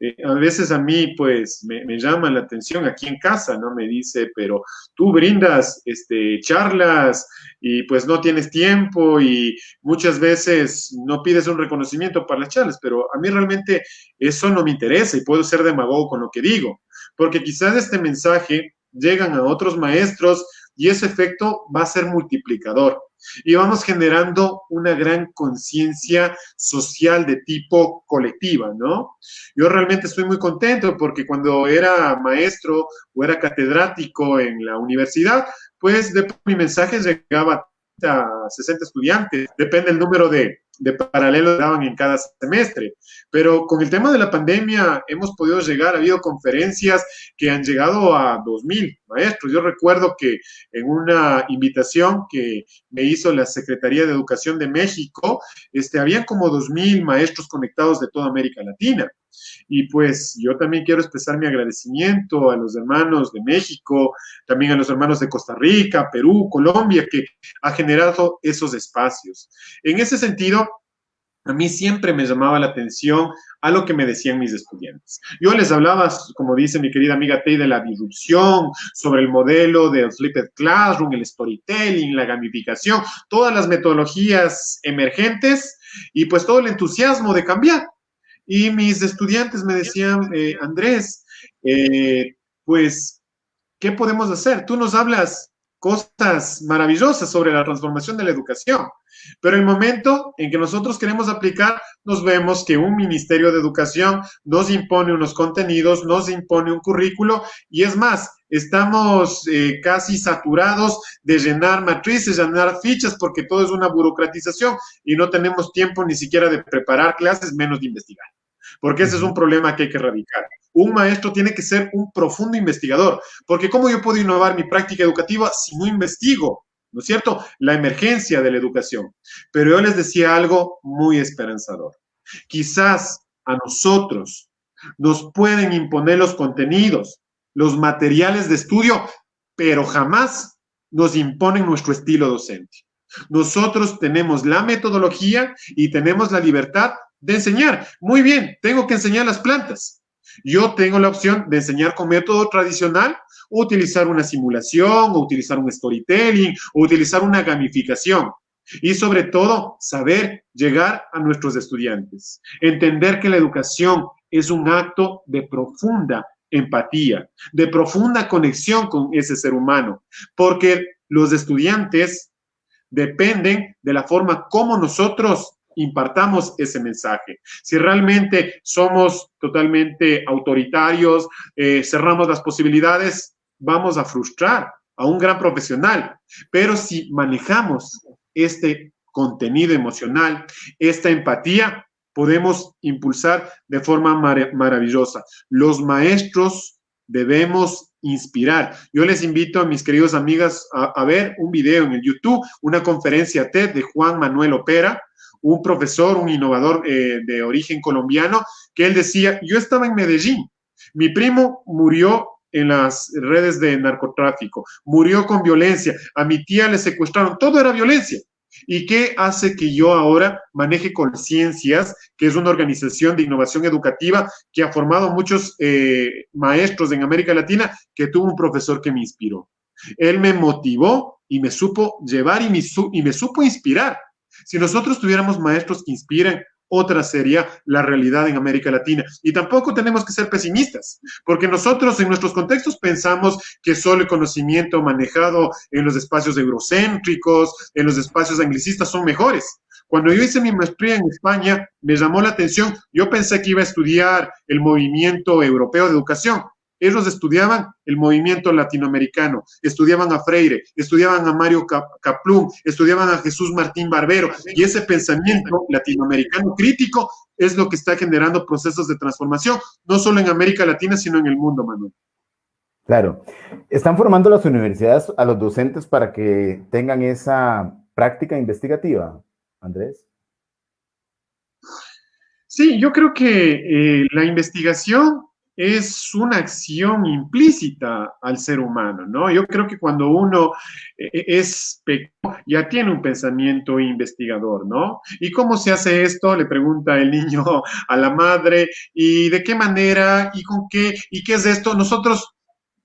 Eh, a veces a mí, pues, me, llama la atención aquí en casa, ¿no? Me dice, pero tú brindas este, charlas y pues no tienes tiempo y muchas veces no pides un reconocimiento para las charlas, pero a mí realmente eso no me interesa y puedo ser demagogo con lo que digo, porque quizás este mensaje llegan a otros maestros y ese efecto va a ser multiplicador. Y vamos generando una gran conciencia social de tipo colectiva, ¿no? Yo realmente estoy muy contento porque cuando era maestro o era catedrático en la universidad, pues de mi mensaje llegaba a 60 estudiantes, depende del número de, de paralelos que daban en cada semestre. Pero con el tema de la pandemia hemos podido llegar, ha habido conferencias que han llegado a 2.000 maestros. Yo recuerdo que en una invitación que me hizo la Secretaría de Educación de México, este, habían como 2.000 maestros conectados de toda América Latina. Y pues yo también quiero expresar mi agradecimiento a los hermanos de México, también a los hermanos de Costa Rica, Perú, Colombia, que ha generado esos espacios. En ese sentido, a mí siempre me llamaba la atención a lo que me decían mis estudiantes. Yo les hablaba, como dice mi querida amiga Tei, de la disrupción, sobre el modelo del flipped classroom, el storytelling, la gamificación, todas las metodologías emergentes y pues todo el entusiasmo de cambiar. Y mis estudiantes me decían, eh, Andrés, eh, pues, ¿qué podemos hacer? Tú nos hablas cosas maravillosas sobre la transformación de la educación, pero el momento en que nosotros queremos aplicar, nos vemos que un Ministerio de Educación nos impone unos contenidos, nos impone un currículo, y es más, estamos eh, casi saturados de llenar matrices, llenar fichas, porque todo es una burocratización y no tenemos tiempo ni siquiera de preparar clases, menos de investigar porque ese es un problema que hay que erradicar. Un maestro tiene que ser un profundo investigador, porque ¿cómo yo puedo innovar mi práctica educativa si no investigo? ¿No es cierto? La emergencia de la educación. Pero yo les decía algo muy esperanzador. Quizás a nosotros nos pueden imponer los contenidos, los materiales de estudio, pero jamás nos imponen nuestro estilo docente. Nosotros tenemos la metodología y tenemos la libertad de enseñar. Muy bien, tengo que enseñar las plantas. Yo tengo la opción de enseñar con método tradicional, utilizar una simulación, o utilizar un storytelling, o utilizar una gamificación. Y sobre todo, saber llegar a nuestros estudiantes. Entender que la educación es un acto de profunda empatía, de profunda conexión con ese ser humano, porque los estudiantes dependen de la forma como nosotros impartamos ese mensaje. Si realmente somos totalmente autoritarios, eh, cerramos las posibilidades, vamos a frustrar a un gran profesional. Pero si manejamos este contenido emocional, esta empatía, podemos impulsar de forma maravillosa. Los maestros debemos inspirar. Yo les invito a mis queridos amigas a, ver un video en el YouTube, una conferencia TED de Juan Manuel Opera, un profesor, un innovador eh, de origen colombiano, que él decía, yo estaba en Medellín, mi primo murió en las redes de narcotráfico, murió con violencia, a mi tía le secuestraron, todo era violencia. ¿Y qué hace que yo ahora maneje Conciencias, que es una organización de innovación educativa que ha formado muchos eh, maestros en América Latina, que tuvo un profesor que me inspiró? Él me motivó y me supo llevar y me, y me supo inspirar. Si nosotros tuviéramos maestros que inspiren, otra sería la realidad en América Latina. Y tampoco tenemos que ser pesimistas, porque nosotros en nuestros contextos pensamos que solo el conocimiento manejado en los espacios eurocéntricos, en los espacios anglicistas son mejores. Cuando yo hice mi maestría en España, me llamó la atención, yo pensé que iba a estudiar el movimiento europeo de educación, ellos estudiaban el movimiento latinoamericano, estudiaban a Freire, estudiaban a Mario Caplún, estudiaban a Jesús Martín Barbero, y ese pensamiento latinoamericano crítico es lo que está generando procesos de transformación, no solo en América Latina, sino en el mundo, Manuel. Claro. ¿Están formando las universidades a los docentes para que tengan esa práctica investigativa, Andrés? Sí, yo creo que eh, la investigación es una acción implícita al ser humano, ¿no? Yo creo que cuando uno eh, eh, es pequeño, ya tiene un pensamiento investigador, ¿no? ¿Y cómo se hace esto? Le pregunta el niño a la madre, ¿y de qué manera? ¿Y con qué? ¿Y qué es esto? Nosotros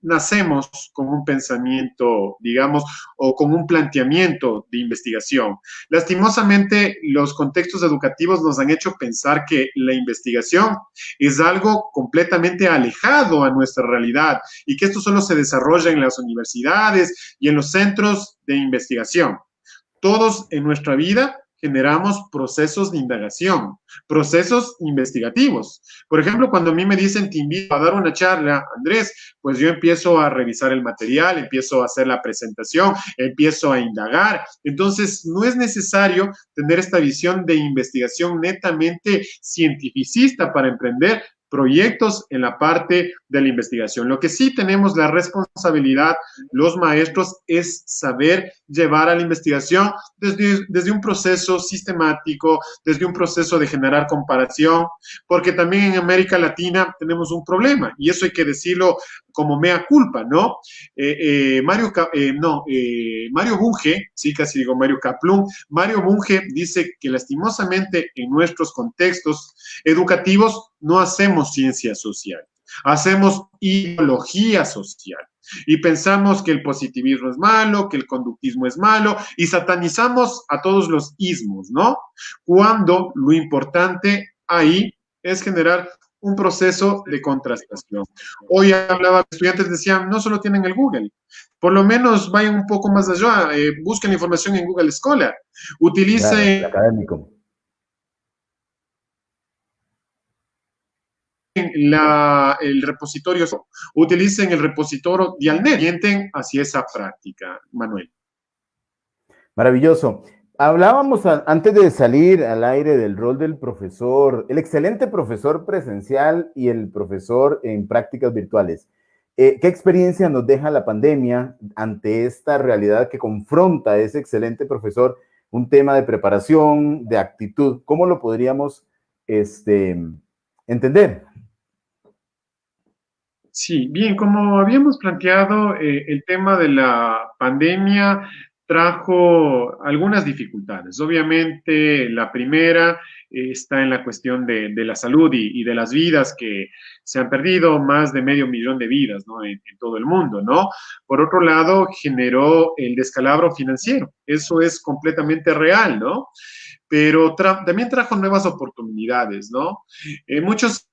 nacemos con un pensamiento, digamos, o con un planteamiento de investigación. Lastimosamente, los contextos educativos nos han hecho pensar que la investigación es algo completamente alejado a nuestra realidad y que esto solo se desarrolla en las universidades y en los centros de investigación. Todos en nuestra vida generamos procesos de indagación, procesos investigativos. Por ejemplo, cuando a mí me dicen, te invito a dar una charla, Andrés, pues yo empiezo a revisar el material, empiezo a hacer la presentación, empiezo a indagar. Entonces, no es necesario tener esta visión de investigación netamente cientificista para emprender, proyectos en la parte de la investigación. Lo que sí tenemos la responsabilidad, los maestros, es saber llevar a la investigación desde, desde un proceso sistemático, desde un proceso de generar comparación, porque también en América Latina tenemos un problema, y eso hay que decirlo como mea culpa, ¿no? Eh, eh, Mario, eh, no, Mario Bunge, sí, casi digo Mario Kaplum, Mario Bunge dice que lastimosamente en nuestros contextos educativos no hacemos ciencia social, hacemos ideología social. Y pensamos que el positivismo es malo, que el conductismo es malo, y satanizamos a todos los ismos, ¿no? Cuando lo importante ahí es generar un proceso de contrastación. Hoy hablaba, estudiantes decían, no solo tienen el Google, por lo menos vayan un poco más allá, eh, busquen información en Google Scholar, utilicen... académico. La, el repositorio, utilicen el repositorio Dialnet, orienten hacia esa práctica, Manuel. Maravilloso. Hablábamos antes de salir al aire del rol del profesor, el excelente profesor presencial y el profesor en prácticas virtuales. Eh, ¿Qué experiencia nos deja la pandemia ante esta realidad que confronta a ese excelente profesor? Un tema de preparación, de actitud. ¿Cómo lo podríamos este, entender? Sí, bien, como habíamos planteado, eh, el tema de la pandemia trajo algunas dificultades. Obviamente, la primera eh, está en la cuestión de, la salud y, de las vidas que se han perdido, más de medio millón de vidas ¿no? en, todo el mundo, ¿no? Por otro lado, generó el descalabro financiero. Eso es completamente real, ¿no? Pero también trajo nuevas oportunidades, ¿no? Eh, muchos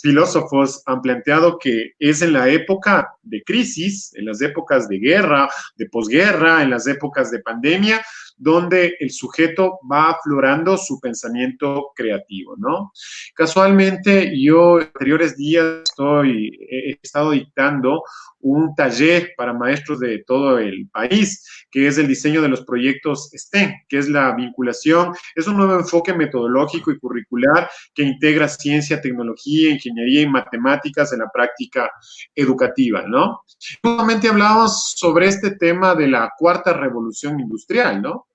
filósofos han planteado que es en la época de crisis, en las épocas de guerra, de posguerra, en las épocas de pandemia, donde el sujeto va aflorando su pensamiento creativo, ¿no? Casualmente, yo en anteriores días estoy, he estado dictando un taller para maestros de todo el país, que es el diseño de los proyectos STEM, que es la vinculación, es un nuevo enfoque metodológico y curricular que integra ciencia, tecnología, ingeniería y matemáticas en la práctica educativa, ¿no? Nuevamente hablábamos sobre este tema de la cuarta revolución industrial, ¿no?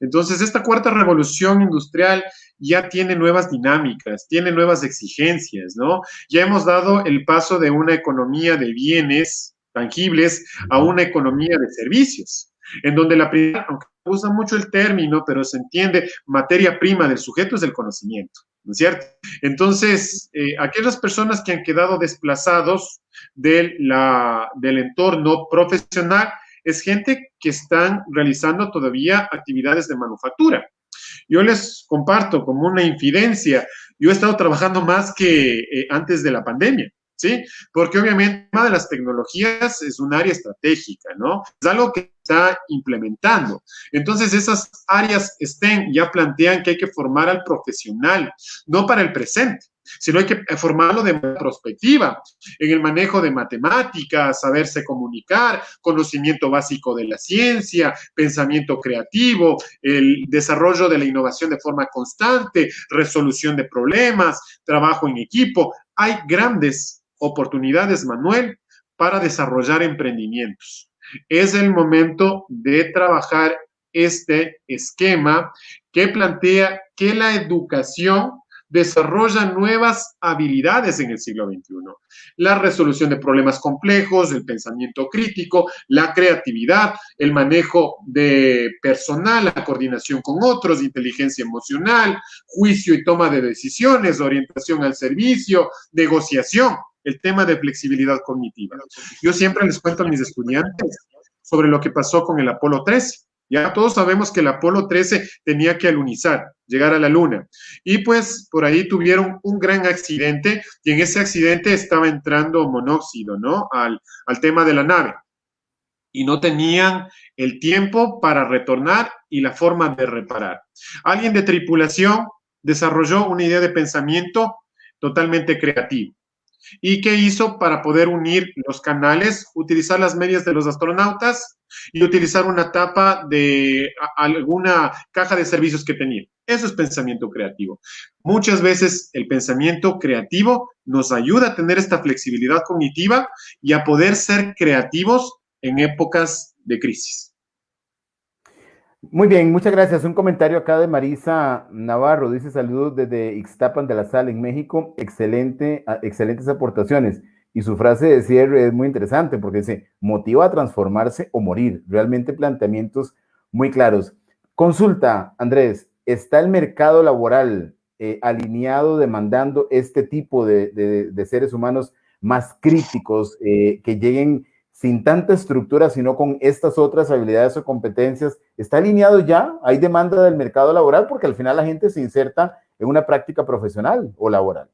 Entonces, esta cuarta revolución industrial ya tiene nuevas dinámicas, tiene nuevas exigencias, ¿no? Ya hemos dado el paso de una economía de bienes tangibles a una economía de servicios, en donde la primera, aunque usa mucho el término, pero se entiende, materia prima del sujeto es el conocimiento, ¿no es cierto? Entonces, eh, aquellas personas que han quedado desplazados de la, del entorno profesional es gente que están realizando todavía actividades de manufactura. Yo les comparto como una infidencia, yo he estado trabajando más que eh, antes de la pandemia. ¿Sí? Porque obviamente el tema de las tecnologías es un área estratégica, ¿no? Es algo que está implementando. Entonces, esas áreas estén, ya plantean que hay que formar al profesional, no para el presente, sino hay que formarlo de perspectiva, en el manejo de matemáticas, saberse comunicar, conocimiento básico de la ciencia, pensamiento creativo, el desarrollo de la innovación de forma constante, resolución de problemas, trabajo en equipo. Hay grandes oportunidades, Manuel, para desarrollar emprendimientos. Es el momento de trabajar este esquema que plantea que la educación desarrolla nuevas habilidades en el siglo XXI. La resolución de problemas complejos, el pensamiento crítico, la creatividad, el manejo de personal, la coordinación con otros, inteligencia emocional, juicio y toma de decisiones, orientación al servicio, negociación el tema de flexibilidad cognitiva. Yo siempre les cuento a mis estudiantes sobre lo que pasó con el Apolo 13. Ya todos sabemos que el Apolo 13 tenía que alunizar, llegar a la Luna. Y pues por ahí tuvieron un gran accidente y en ese accidente estaba entrando monóxido, ¿no? Al, al tema de la nave. Y no tenían el tiempo para retornar y la forma de reparar. Alguien de tripulación desarrolló una idea de pensamiento totalmente creativo. ¿Y qué hizo para poder unir los canales? Utilizar las medias de los astronautas y utilizar una tapa de alguna caja de servicios que tenía. Eso es pensamiento creativo. Muchas veces el pensamiento creativo nos ayuda a tener esta flexibilidad cognitiva y a poder ser creativos en épocas de crisis. Muy bien, muchas gracias. Un comentario acá de Marisa Navarro. Dice saludos desde Ixtapan de la Sal en México. Excelente, ah, excelentes aportaciones. Y su frase de cierre es muy interesante porque dice, motiva a transformarse o morir. Realmente planteamientos muy claros. Consulta, Andrés, ¿está el mercado laboral eh, alineado demandando este tipo de, seres humanos más críticos eh, que lleguen sin tanta estructura, sino con estas otras habilidades o competencias, ¿está alineado ya? ¿Hay demanda del mercado laboral? Porque al final la gente se inserta en una práctica profesional o laboral.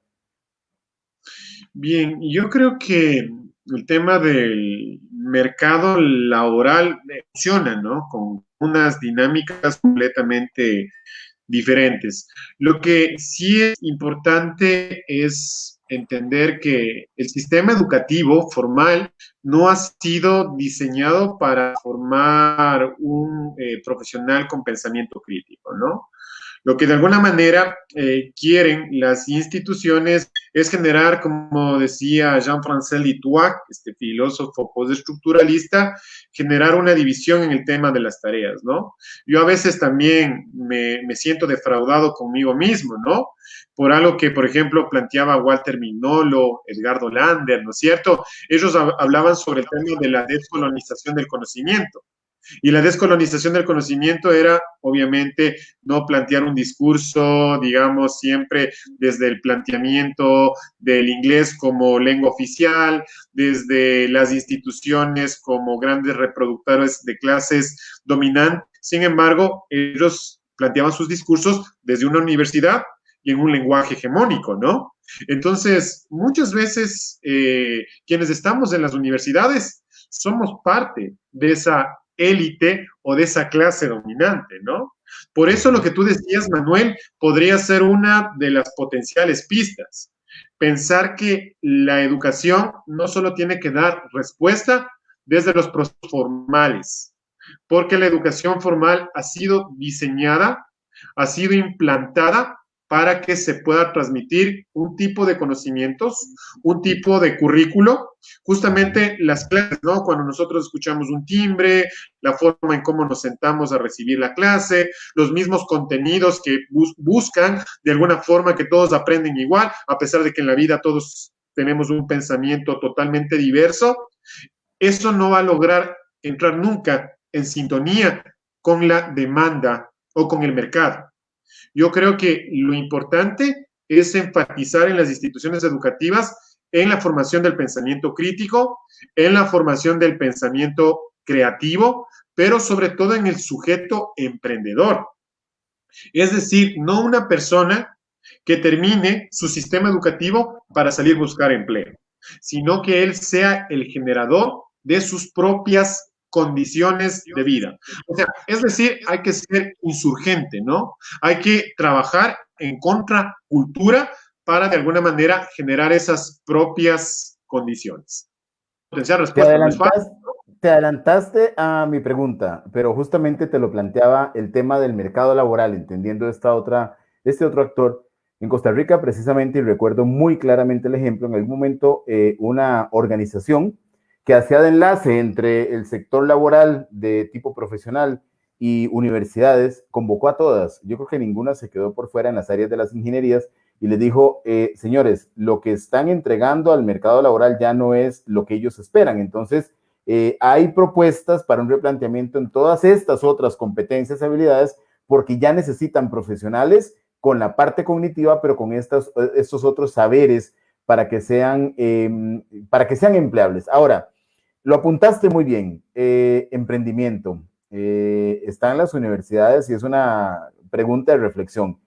Bien, yo creo que el tema del mercado laboral funciona, ¿no? Con unas dinámicas completamente diferentes. Lo que sí es importante es entender que el sistema educativo formal no ha sido diseñado para formar un eh, profesional con pensamiento crítico, ¿no? Lo que de alguna manera eh, quieren las instituciones es generar, como decía Jean-François Lituac, este filósofo postestructuralista, generar una división en el tema de las tareas, ¿no? Yo a veces también me, me siento defraudado conmigo mismo, ¿no? Por algo que, por ejemplo, planteaba Walter Mignolo, Edgardo Lander, ¿no es cierto? Ellos hablaban sobre el tema de la descolonización del conocimiento. Y la descolonización del conocimiento era, obviamente, no plantear un discurso, digamos, siempre desde el planteamiento del inglés como lengua oficial, desde las instituciones como grandes reproductores de clases dominantes. Sin embargo, ellos planteaban sus discursos desde una universidad y en un lenguaje hegemónico, ¿no? Entonces, muchas veces eh, quienes estamos en las universidades somos parte de esa élite o de esa clase dominante, ¿no? Por eso lo que tú decías, Manuel, podría ser una de las potenciales pistas. Pensar que la educación no solo tiene que dar respuesta desde los formales, porque la educación formal ha sido diseñada, ha sido implantada para que se pueda transmitir un tipo de conocimientos, un tipo de currículo, justamente las clases, ¿no? Cuando nosotros escuchamos un timbre, la forma en cómo nos sentamos a recibir la clase, los mismos contenidos que buscan de alguna forma que todos aprenden igual, a pesar de que en la vida todos tenemos un pensamiento totalmente diverso, eso no va a lograr entrar nunca en sintonía con la demanda o con el mercado. Yo creo que lo importante es enfatizar en las instituciones educativas en la formación del pensamiento crítico, en la formación del pensamiento creativo, pero sobre todo en el sujeto emprendedor. Es decir, no una persona que termine su sistema educativo para salir a buscar empleo, sino que él sea el generador de sus propias condiciones de vida. O sea, es decir, hay que ser insurgente, ¿no? Hay que trabajar en contracultura para de alguna manera generar esas propias condiciones. Te adelantaste, te adelantaste a mi pregunta, pero justamente te lo planteaba el tema del mercado laboral, entendiendo esta otra, este otro actor. En Costa Rica, precisamente, y recuerdo muy claramente el ejemplo, en algún momento eh, una organización que hacía de enlace entre el sector laboral de tipo profesional y universidades, convocó a todas. Yo creo que ninguna se quedó por fuera en las áreas de las ingenierías y les dijo, eh, señores, lo que están entregando al mercado laboral ya no es lo que ellos esperan. Entonces, eh, hay propuestas para un replanteamiento en todas estas otras competencias y habilidades porque ya necesitan profesionales con la parte cognitiva, pero con estos, estos otros saberes para que sean, em, para que sean empleables. Ahora, lo apuntaste muy bien, eh, emprendimiento. Eh, está en las universidades y es una pregunta de reflexión.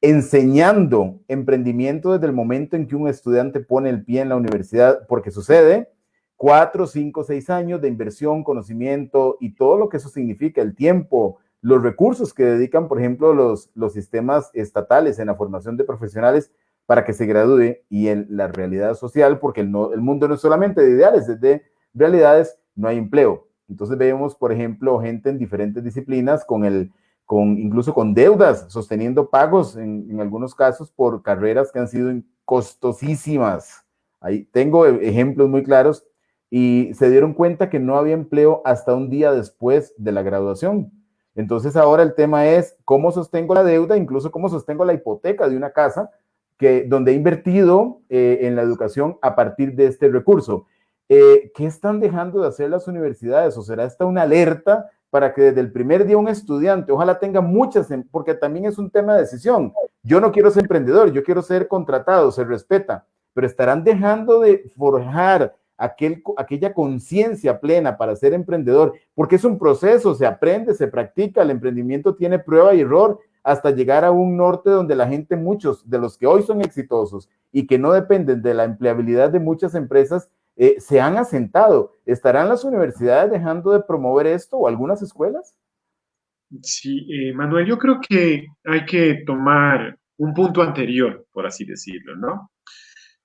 Enseñando emprendimiento desde el momento en que un estudiante pone el pie en la universidad, porque sucede cuatro, cinco, seis años de inversión, conocimiento y todo lo que eso significa, el tiempo, los recursos que dedican, por ejemplo, los, los sistemas estatales en la formación de profesionales para que se gradúe y en la realidad social, porque el, el mundo no es solamente de ideales, es de realidades no hay empleo. Entonces vemos, por ejemplo, gente en diferentes disciplinas con el, con incluso con deudas, sosteniendo pagos en, algunos casos por carreras que han sido costosísimas. Ahí tengo ejemplos muy claros y se dieron cuenta que no había empleo hasta un día después de la graduación. Entonces ahora el tema es cómo sostengo la deuda, incluso cómo sostengo la hipoteca de una casa que, donde he invertido eh, en la educación a partir de este recurso. Eh, ¿qué están dejando de hacer las universidades? ¿O será esta una alerta para que desde el primer día un estudiante, ojalá tenga muchas, em, porque también es un tema de decisión. Yo no quiero ser emprendedor, yo quiero ser contratado, se respeta, pero estarán dejando de forjar aquel, aquella conciencia plena para ser emprendedor, porque es un proceso, se aprende, se practica, el emprendimiento tiene prueba y error hasta llegar a un norte donde la gente, muchos de los que hoy son exitosos y que no dependen de la empleabilidad de muchas empresas, eh, se han asentado. ¿Estarán las universidades dejando de promover esto o algunas escuelas? Sí, eh, Manuel, yo creo que hay que tomar un punto anterior, por así decirlo, ¿no?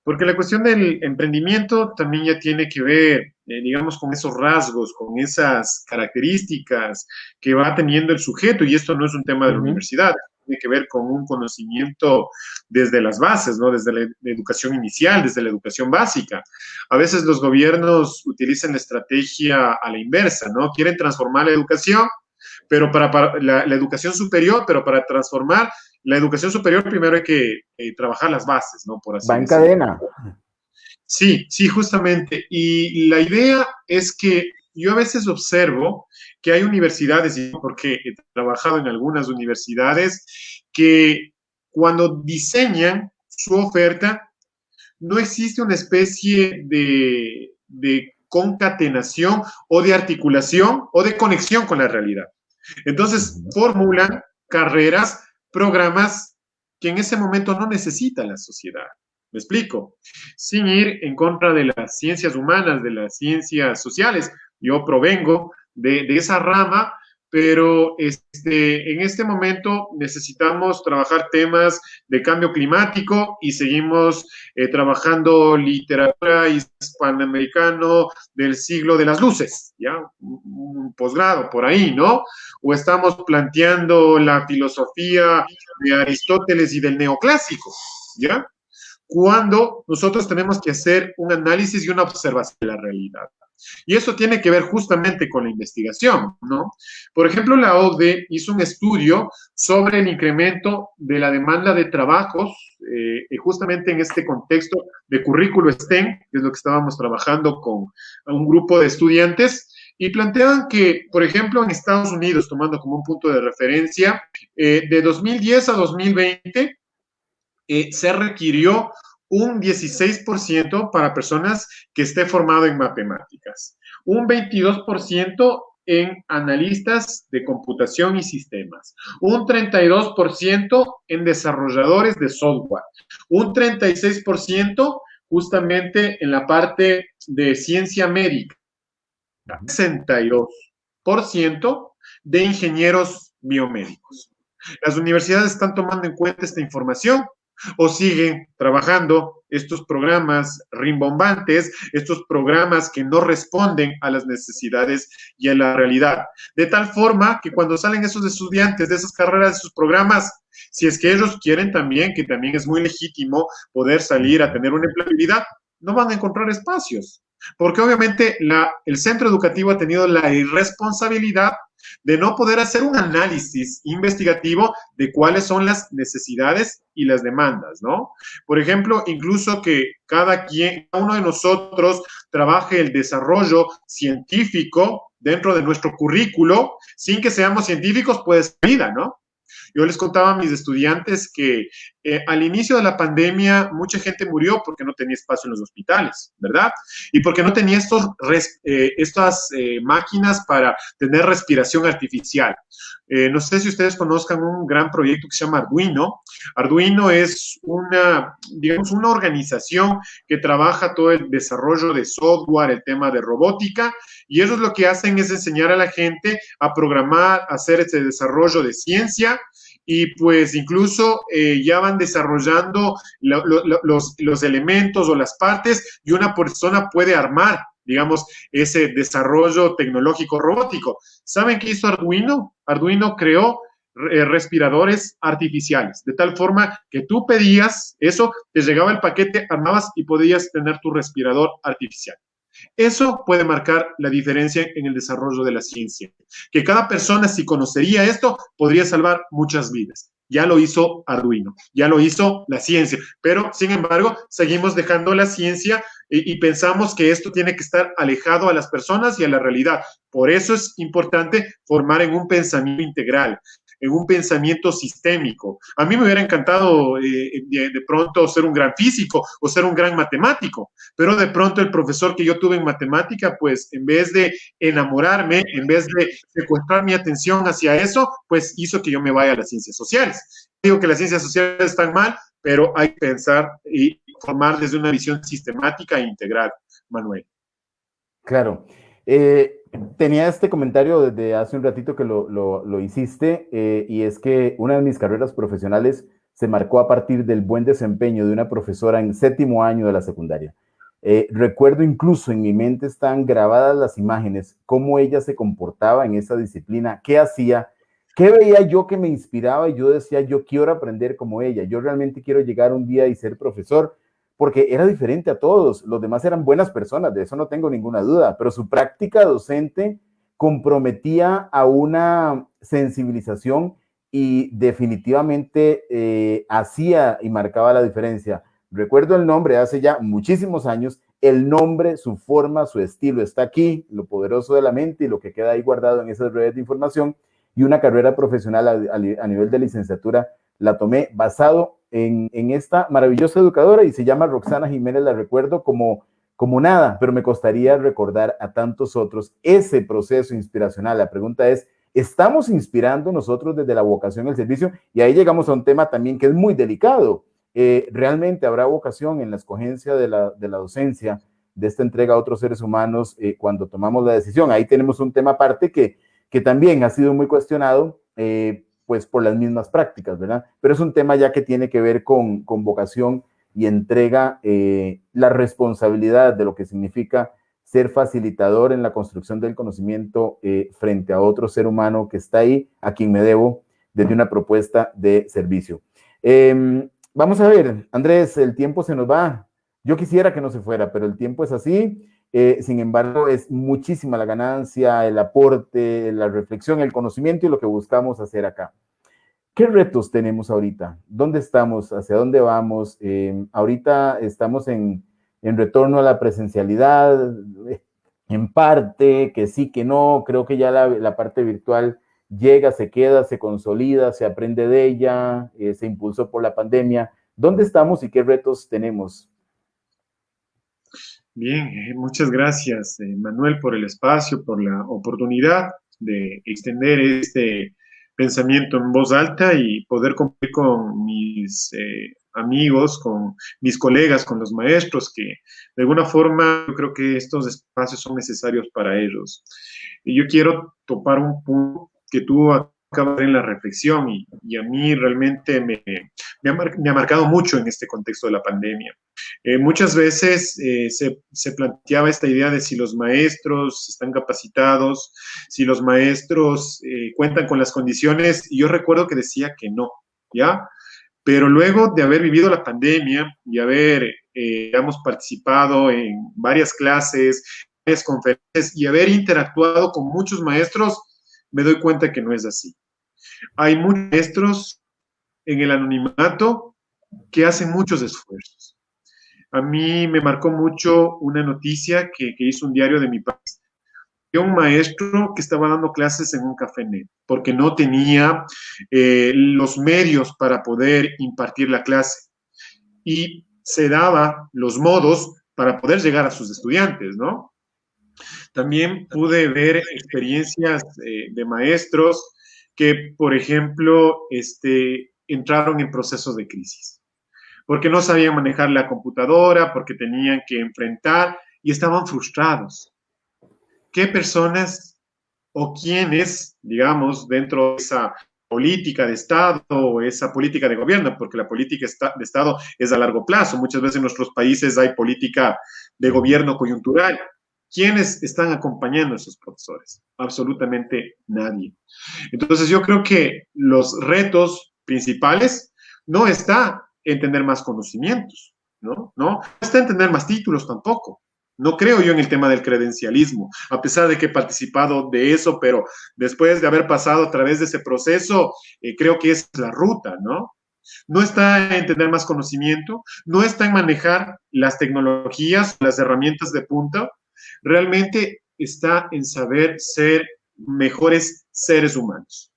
Porque la cuestión del emprendimiento también ya tiene que ver, eh, digamos, con esos rasgos, con esas características que va teniendo el sujeto, y esto no es un tema de la universidad, tiene que ver con un conocimiento desde las bases, ¿no? Desde la, educación inicial, desde la educación básica. A veces los gobiernos utilizan la estrategia a la inversa, ¿no? Quieren transformar la educación, pero para, la, educación superior, pero para transformar la educación superior primero hay que eh, trabajar las bases, ¿no? Por así Va en cadena. Sí, sí, justamente. Y la idea es que yo a veces observo que hay universidades, porque he trabajado en algunas universidades, que cuando diseñan su oferta, no existe una especie de, concatenación o de articulación o de conexión con la realidad. Entonces, formulan carreras, programas que en ese momento no necesita la sociedad. Me explico. Sin ir en contra de las ciencias humanas, de las ciencias sociales. Yo provengo de, esa rama, pero este, en este momento necesitamos trabajar temas de cambio climático y seguimos eh, trabajando literatura hispanoamericano del siglo de las luces, ¿ya? Un posgrado por ahí, ¿no? O estamos planteando la filosofía de Aristóteles y del neoclásico, ¿ya? Cuando nosotros tenemos que hacer un análisis y una observación de la realidad. Y eso tiene que ver justamente con la investigación, ¿no? Por ejemplo, la OCDE hizo un estudio sobre el incremento de la demanda de trabajos, eh, justamente en este contexto de currículo STEM, que es lo que estábamos trabajando con un grupo de estudiantes, y planteaban que, por ejemplo, en Estados Unidos, tomando como un punto de referencia, eh, de 2010 a 2020, eh, se requirió un 16% para personas que esté formado en matemáticas, un 22% en analistas de computación y sistemas, un 32% en desarrolladores de software, un 36% justamente en la parte de ciencia médica, 62% de ingenieros biomédicos. Las universidades están tomando en cuenta esta información o siguen trabajando estos programas rimbombantes, estos programas que no responden a las necesidades y a la realidad. De tal forma que cuando salen esos estudiantes de esas carreras, de sus programas, si es que ellos quieren también, que también es muy legítimo poder salir a tener una empleabilidad, no van a encontrar espacios. Porque obviamente el centro educativo ha tenido la irresponsabilidad de no poder hacer un análisis investigativo de cuáles son las necesidades y las demandas, ¿no? Por ejemplo, incluso que cada quien, cada uno de nosotros trabaje el desarrollo científico dentro de nuestro currículo, sin que seamos científicos, puede ser vida, ¿no? Yo les contaba a mis estudiantes que eh, al inicio de la pandemia mucha gente murió porque no tenía espacio en los hospitales, ¿verdad? Y porque no tenía estos, eh, estas eh, máquinas para tener respiración artificial. No sé si ustedes conozcan un gran proyecto que se llama Arduino. Arduino es una, digamos, una organización que trabaja todo el desarrollo de software, el tema de robótica, y ellos lo que hacen es enseñar a la gente a programar, a hacer ese desarrollo de ciencia y pues incluso eh, ya van desarrollando los, los elementos o las partes y una persona puede armar, digamos, ese desarrollo tecnológico robótico. ¿Saben qué hizo Arduino? Arduino creó eh, respiradores artificiales, de tal forma que tú pedías eso, te llegaba el paquete, armabas y podías tener tu respirador artificial. Eso puede marcar la diferencia en el desarrollo de la ciencia. Que cada persona, si conocería esto, podría salvar muchas vidas. Ya lo hizo Arduino, ya lo hizo la ciencia, pero sin embargo, seguimos dejando la ciencia y, pensamos que esto tiene que estar alejado a las personas y a la realidad. Por eso es importante formar en un pensamiento integral en un pensamiento sistémico. A mí me hubiera encantado eh, de, pronto ser un gran físico o ser un gran matemático, pero de pronto el profesor que yo tuve en matemática, pues en vez de enamorarme, en vez de secuestrar mi atención hacia eso, pues hizo que yo me vaya a las ciencias sociales. Digo que las ciencias sociales están mal, pero hay que pensar y formar desde una visión sistemática e integral, Manuel. Claro. Eh, tenía este comentario desde hace un ratito que lo, lo, hiciste, eh, y es que una de mis carreras profesionales se marcó a partir del buen desempeño de una profesora en séptimo año de la secundaria. Eh, recuerdo incluso en mi mente están grabadas las imágenes, cómo ella se comportaba en esa disciplina, qué hacía, qué veía yo que me inspiraba y yo decía, yo quiero aprender como ella, yo realmente quiero llegar un día y ser profesor porque era diferente a todos. Los demás eran buenas personas, de eso no tengo ninguna duda, pero su práctica docente comprometía a una sensibilización y definitivamente eh, hacía y marcaba la diferencia. Recuerdo el nombre hace ya muchísimos años, el nombre, su forma, su estilo está aquí, lo poderoso de la mente y lo que queda ahí guardado en esas redes de información y una carrera profesional a, a nivel de licenciatura la tomé basado en, esta maravillosa educadora y se llama Roxana Jiménez, la recuerdo como, como nada, pero me costaría recordar a tantos otros ese proceso inspiracional. La pregunta es, ¿estamos inspirando nosotros desde la vocación al servicio? Y ahí llegamos a un tema también que es muy delicado. Eh, ¿Realmente habrá vocación en la escogencia de la, de la docencia de esta entrega a otros seres humanos eh, cuando tomamos la decisión? Ahí tenemos un tema aparte que que también ha sido muy cuestionado, eh, pues por las mismas prácticas, ¿verdad? Pero es un tema ya que tiene que ver con, con vocación y entrega eh, la responsabilidad de lo que significa ser facilitador en la construcción del conocimiento eh, frente a otro ser humano que está ahí, a quien me debo desde una propuesta de servicio. Em, vamos a ver, Andrés, el tiempo se nos va. Yo quisiera que no se fuera, pero el tiempo es así. Eh, sin embargo, es muchísima la ganancia, el aporte, la reflexión, el conocimiento y lo que buscamos hacer acá. ¿Qué retos tenemos ahorita? ¿Dónde estamos? ¿Hacia dónde vamos? Eh, ahorita estamos en, retorno a la presencialidad, en parte, que sí, que no. Creo que ya la, parte virtual llega, se queda, se consolida, se aprende de ella, eh, se impulsó por la pandemia. ¿Dónde estamos y qué retos tenemos? Bien, eh, muchas gracias, Manuel, por el espacio, por la oportunidad de extender este pensamiento en voz alta y poder cumplir con mis eh, amigos, con mis colegas, con los maestros, que de alguna forma yo creo que estos espacios son necesarios para ellos. Y yo quiero topar un punto que tú acabas en la reflexión y, y a mí realmente me, me, ha, me, ha, marcado mucho en este contexto de la pandemia. Eh, muchas veces eh, se, se, planteaba esta idea de si los maestros están capacitados, si los maestros eh, cuentan con las condiciones, y yo recuerdo que decía que no, ¿ya? Pero luego de haber vivido la pandemia y haber, digamos, participado en varias clases, varias conferencias y haber interactuado con muchos maestros, me doy cuenta que no es así. Hay muchos maestros en el anonimato que hacen muchos esfuerzos a mí me marcó mucho una noticia que, hizo un diario de mi país. Un maestro que estaba dando clases en un café net porque no tenía eh, los medios para poder impartir la clase y se daba los modos para poder llegar a sus estudiantes, ¿no? También pude ver experiencias eh, de maestros que, por ejemplo, este, entraron en procesos de crisis porque no sabían manejar la computadora, porque tenían que enfrentar y estaban frustrados. ¿Qué personas o quiénes, digamos, dentro de esa política de Estado o esa política de gobierno, porque la política de Estado es a largo plazo. Muchas veces en nuestros países hay política de gobierno coyuntural. ¿Quiénes están acompañando a esos profesores? Absolutamente nadie. Entonces yo creo que los retos principales no está en tener más conocimientos, ¿no? No está en tener más títulos tampoco. No creo yo en el tema del credencialismo, a pesar de que he participado de eso, pero después de haber pasado a través de ese proceso, eh, creo que es la ruta, ¿no? No está en tener más conocimiento, no está en manejar las tecnologías, las herramientas de punta, realmente está en saber ser mejores seres humanos,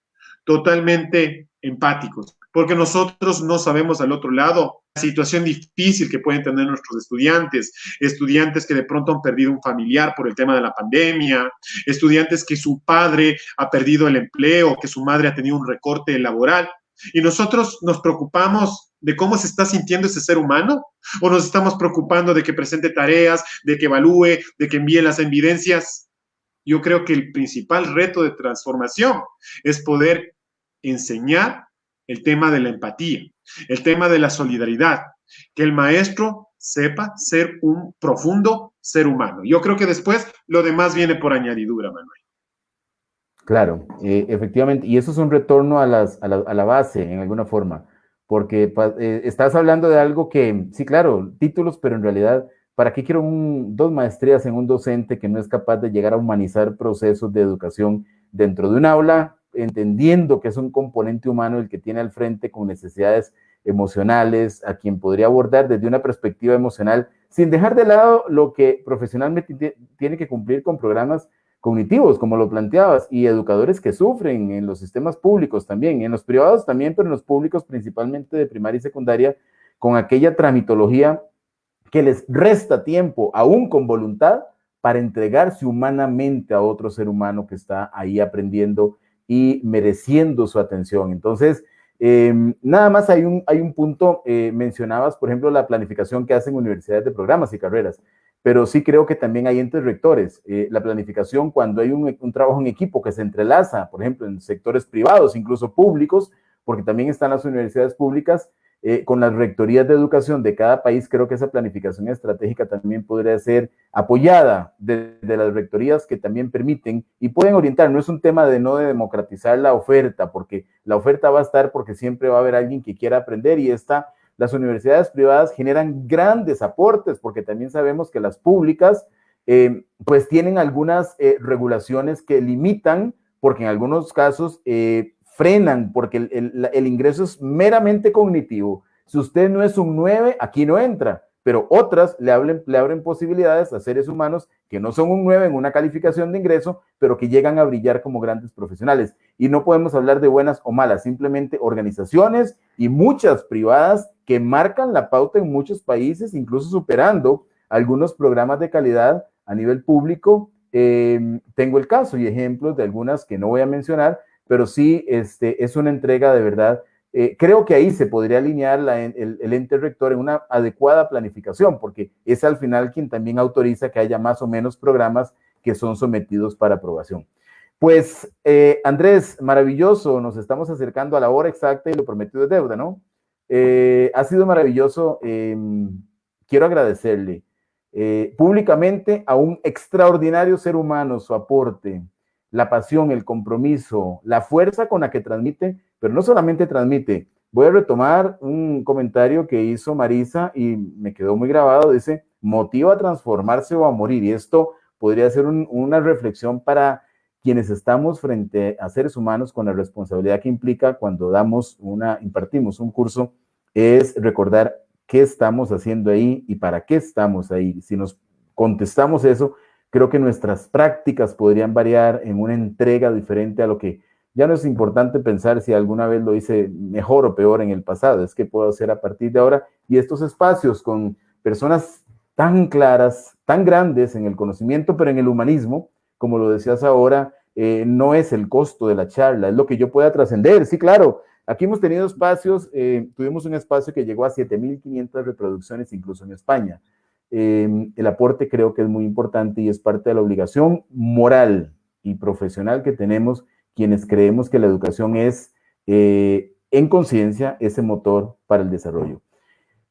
totalmente empáticos, porque nosotros no sabemos al otro lado la situación difícil que pueden tener nuestros estudiantes, estudiantes que de pronto han perdido un familiar por el tema de la pandemia, estudiantes que su padre ha perdido el empleo, que su madre ha tenido un recorte laboral. Y nosotros nos preocupamos de cómo se está sintiendo ese ser humano o nos estamos preocupando de que presente tareas, de que evalúe, de que envíe las evidencias. Yo creo que el principal reto de transformación es poder enseñar el tema de la empatía, el tema de la solidaridad, que el maestro sepa ser un profundo ser humano. Yo creo que después lo demás viene por añadidura, Manuel. Claro, eh, efectivamente, y eso es un retorno a, las, a, la, base en alguna forma, porque eh, estás hablando de algo que, sí, claro, títulos, pero en realidad, ¿para qué quiero dos maestrías en un docente que no es capaz de llegar a humanizar procesos de educación dentro de un aula entendiendo que es un componente humano el que tiene al frente con necesidades emocionales, a quien podría abordar desde una perspectiva emocional, sin dejar de lado lo que profesionalmente tiene que cumplir con programas cognitivos, como lo planteabas, y educadores que sufren en los sistemas públicos también, en los privados también, pero en los públicos principalmente de primaria y secundaria, con aquella tramitología que les resta tiempo, aún con voluntad, para entregarse humanamente a otro ser humano que está ahí aprendiendo y mereciendo su atención. Entonces, em, nada más hay un, hay un punto, eh, mencionabas, por ejemplo, la planificación que hacen universidades de programas y carreras, pero sí creo que también hay entes rectores. Eh, la planificación, cuando hay un, trabajo en equipo que se entrelaza, por ejemplo, en sectores privados, incluso públicos, porque también están las universidades públicas, eh, con las rectorías de educación de cada país, creo que esa planificación estratégica también podría ser apoyada de, las rectorías que también permiten y pueden orientar. No es un tema de no de democratizar la oferta, porque la oferta va a estar porque siempre va a haber alguien que quiera aprender y esta, las universidades privadas generan grandes aportes, porque también sabemos que las públicas eh, pues tienen algunas eh, regulaciones que limitan, porque en algunos casos frenan porque el, ingreso es meramente cognitivo. Si usted no es un 9, aquí no entra, pero otras le, abren posibilidades a seres humanos que no son un 9 en una calificación de ingreso, pero que llegan a brillar como grandes profesionales. Y no podemos hablar de buenas o malas, simplemente organizaciones y muchas privadas que marcan la pauta en muchos países, incluso superando algunos programas de calidad a nivel público. Eh, tengo el caso y ejemplos de algunas que no voy a mencionar, pero sí este, es una entrega de verdad. Eh, creo que ahí se podría alinear el, ente rector en una adecuada planificación, porque es al final quien también autoriza que haya más o menos programas que son sometidos para aprobación. Pues, eh, Andrés, maravilloso, nos estamos acercando a la hora exacta y lo prometido de deuda, ¿no? Eh, ha sido maravilloso. Em, quiero agradecerle públicamente a un extraordinario ser humano su aporte, la pasión, el compromiso, la fuerza con la que transmite, pero no solamente transmite. Voy a retomar un comentario que hizo Marisa y me quedó muy grabado. Dice, motiva a transformarse o a morir. Y esto podría ser una reflexión para quienes estamos frente a seres humanos con la responsabilidad que implica cuando damos una, impartimos un curso, es recordar qué estamos haciendo ahí y para qué estamos ahí. Si nos contestamos eso, Creo que nuestras prácticas podrían variar en una entrega diferente a lo que ya no es importante pensar si alguna vez lo hice mejor o peor en el pasado, es que puedo hacer a partir de ahora. Y estos espacios con personas tan claras, tan grandes en el conocimiento, pero en el humanismo, como lo decías ahora, eh, no es el costo de la charla, es lo que yo pueda trascender. Sí, claro, aquí hemos tenido espacios, eh, tuvimos un espacio que llegó a 7.500 reproducciones incluso en España. Em, el aporte creo que es muy importante y es parte de la obligación moral y profesional que tenemos quienes creemos que la educación es eh, en conciencia ese motor para el desarrollo.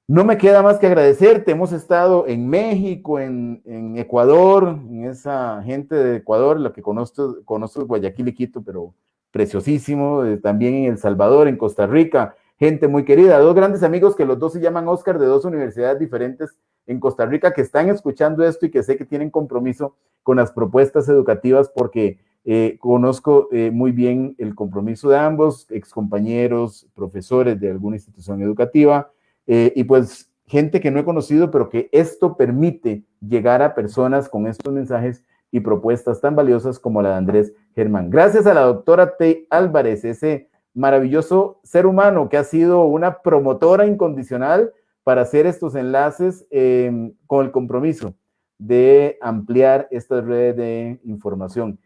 No me queda más que agradecerte. Hemos estado en México, en, Ecuador, en esa gente de Ecuador, la que conozco, conozco Guayaquil y Quito, pero preciosísimo. Eh, también en El Salvador, en Costa Rica, gente muy querida. Dos grandes amigos que los dos se llaman Oscar de dos universidades diferentes en Costa Rica que están escuchando esto y que sé que tienen compromiso con las propuestas educativas porque eh, conozco eh, muy bien el compromiso de ambos, excompañeros, profesores de alguna institución educativa eh, y pues gente que no he conocido, pero que esto permite llegar a personas con estos mensajes y propuestas tan valiosas como la de Andrés Germán. Gracias a la doctora T. Álvarez, ese maravilloso ser humano que ha sido una promotora incondicional para hacer estos enlaces em, con el compromiso de ampliar esta red de información.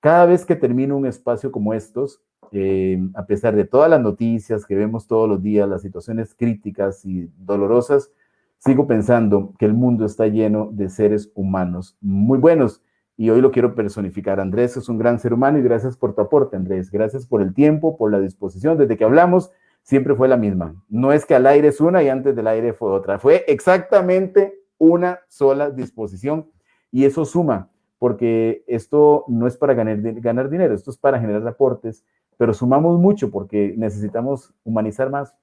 Cada vez que termino un espacio como estos, em, a pesar de todas las noticias que vemos todos los días, las situaciones críticas y dolorosas, sigo pensando que el mundo está lleno de seres humanos muy buenos. Y hoy lo quiero personificar. Andrés es un gran ser humano y gracias por tu aporte, Andrés. Gracias por el tiempo, por la disposición. Desde que hablamos, siempre fue la misma. No es que al aire es una y antes del aire fue otra. Fue exactamente una sola disposición y eso suma, porque esto no es para ganar, ganar dinero, esto es para generar aportes, pero sumamos mucho porque necesitamos humanizar más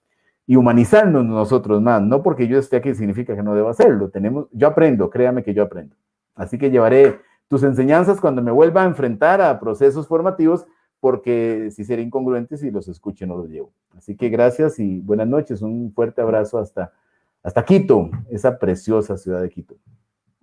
y humanizarnos nosotros más, no porque yo esté aquí significa que no debo hacerlo, tenemos, yo aprendo, créame que yo aprendo. Así que llevaré tus enseñanzas cuando me vuelva a enfrentar a procesos formativos porque si sería incongruente si los escucho no los llevo. Así que gracias y buenas noches. Un fuerte abrazo hasta, hasta Quito, esa preciosa ciudad de Quito.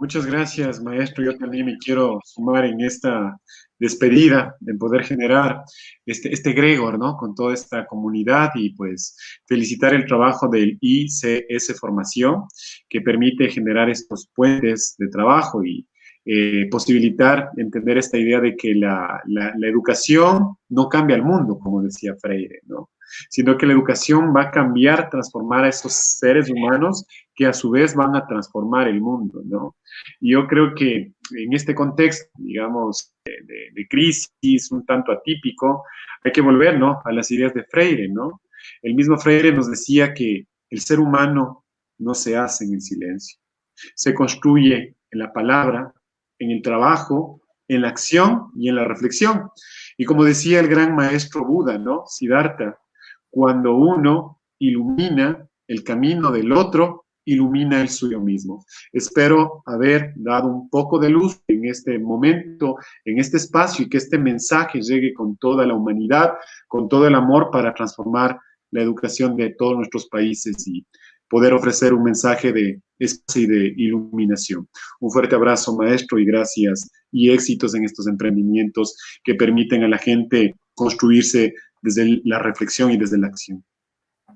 Muchas gracias, maestro. Yo también me quiero sumar en esta despedida, en poder generar este, este Gregor, ¿no? Con toda esta comunidad y pues felicitar el trabajo del ICS Formación, que permite generar estos puentes de trabajo y eh, posibilitar entender esta idea de que la, educación no cambia el mundo, como decía Freire, ¿no? Sino que la educación va a cambiar, transformar a esos seres humanos que a su vez van a transformar el mundo, ¿no? Y yo creo que en este contexto, digamos, de, crisis un tanto atípico, hay que volver, ¿no? A las ideas de Freire, ¿no? El mismo Freire nos decía que el ser humano no se hace en el silencio, se construye en la palabra, en el trabajo, en la acción y en la reflexión. Y como decía el gran maestro Buda, ¿no? Siddhartha, cuando uno ilumina el camino del otro, ilumina el suyo mismo. Espero haber dado un poco de luz en este momento, en este espacio y que este mensaje llegue con toda la humanidad, con todo el amor para transformar la educación de todos nuestros países y poder ofrecer un mensaje de espacio y de iluminación. Un fuerte abrazo, maestro, y gracias y éxitos en estos emprendimientos que permiten a la gente construirse desde la reflexión y desde la acción.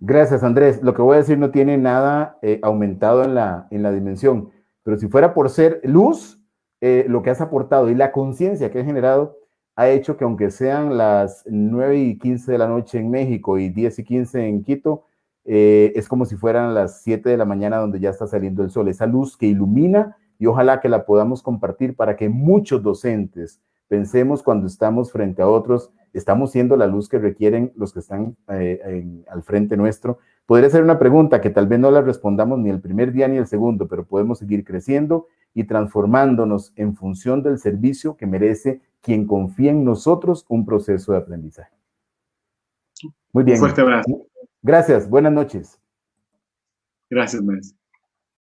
Gracias, Andrés. Lo que voy a decir no tiene nada eh, aumentado en la, en la dimensión, pero si fuera por ser luz, eh, lo que has aportado y la conciencia que has generado ha hecho que aunque sean las 9 y 15 de la noche en México y 10 y 15 en Quito, eh, es como si fueran las 7 de la mañana donde ya está saliendo el sol. Esa luz que ilumina y ojalá que la podamos compartir para que muchos docentes pensemos cuando estamos frente a otros, estamos siendo la luz que requieren los que están eh, al frente nuestro. Podría ser una pregunta que tal vez no la respondamos ni el primer día ni el segundo, pero podemos seguir creciendo y transformándonos en función del servicio que merece quien confía en nosotros un proceso de aprendizaje. Muy bien. Un fuerte abrazo. Gracias, buenas noches. Gracias, maestro.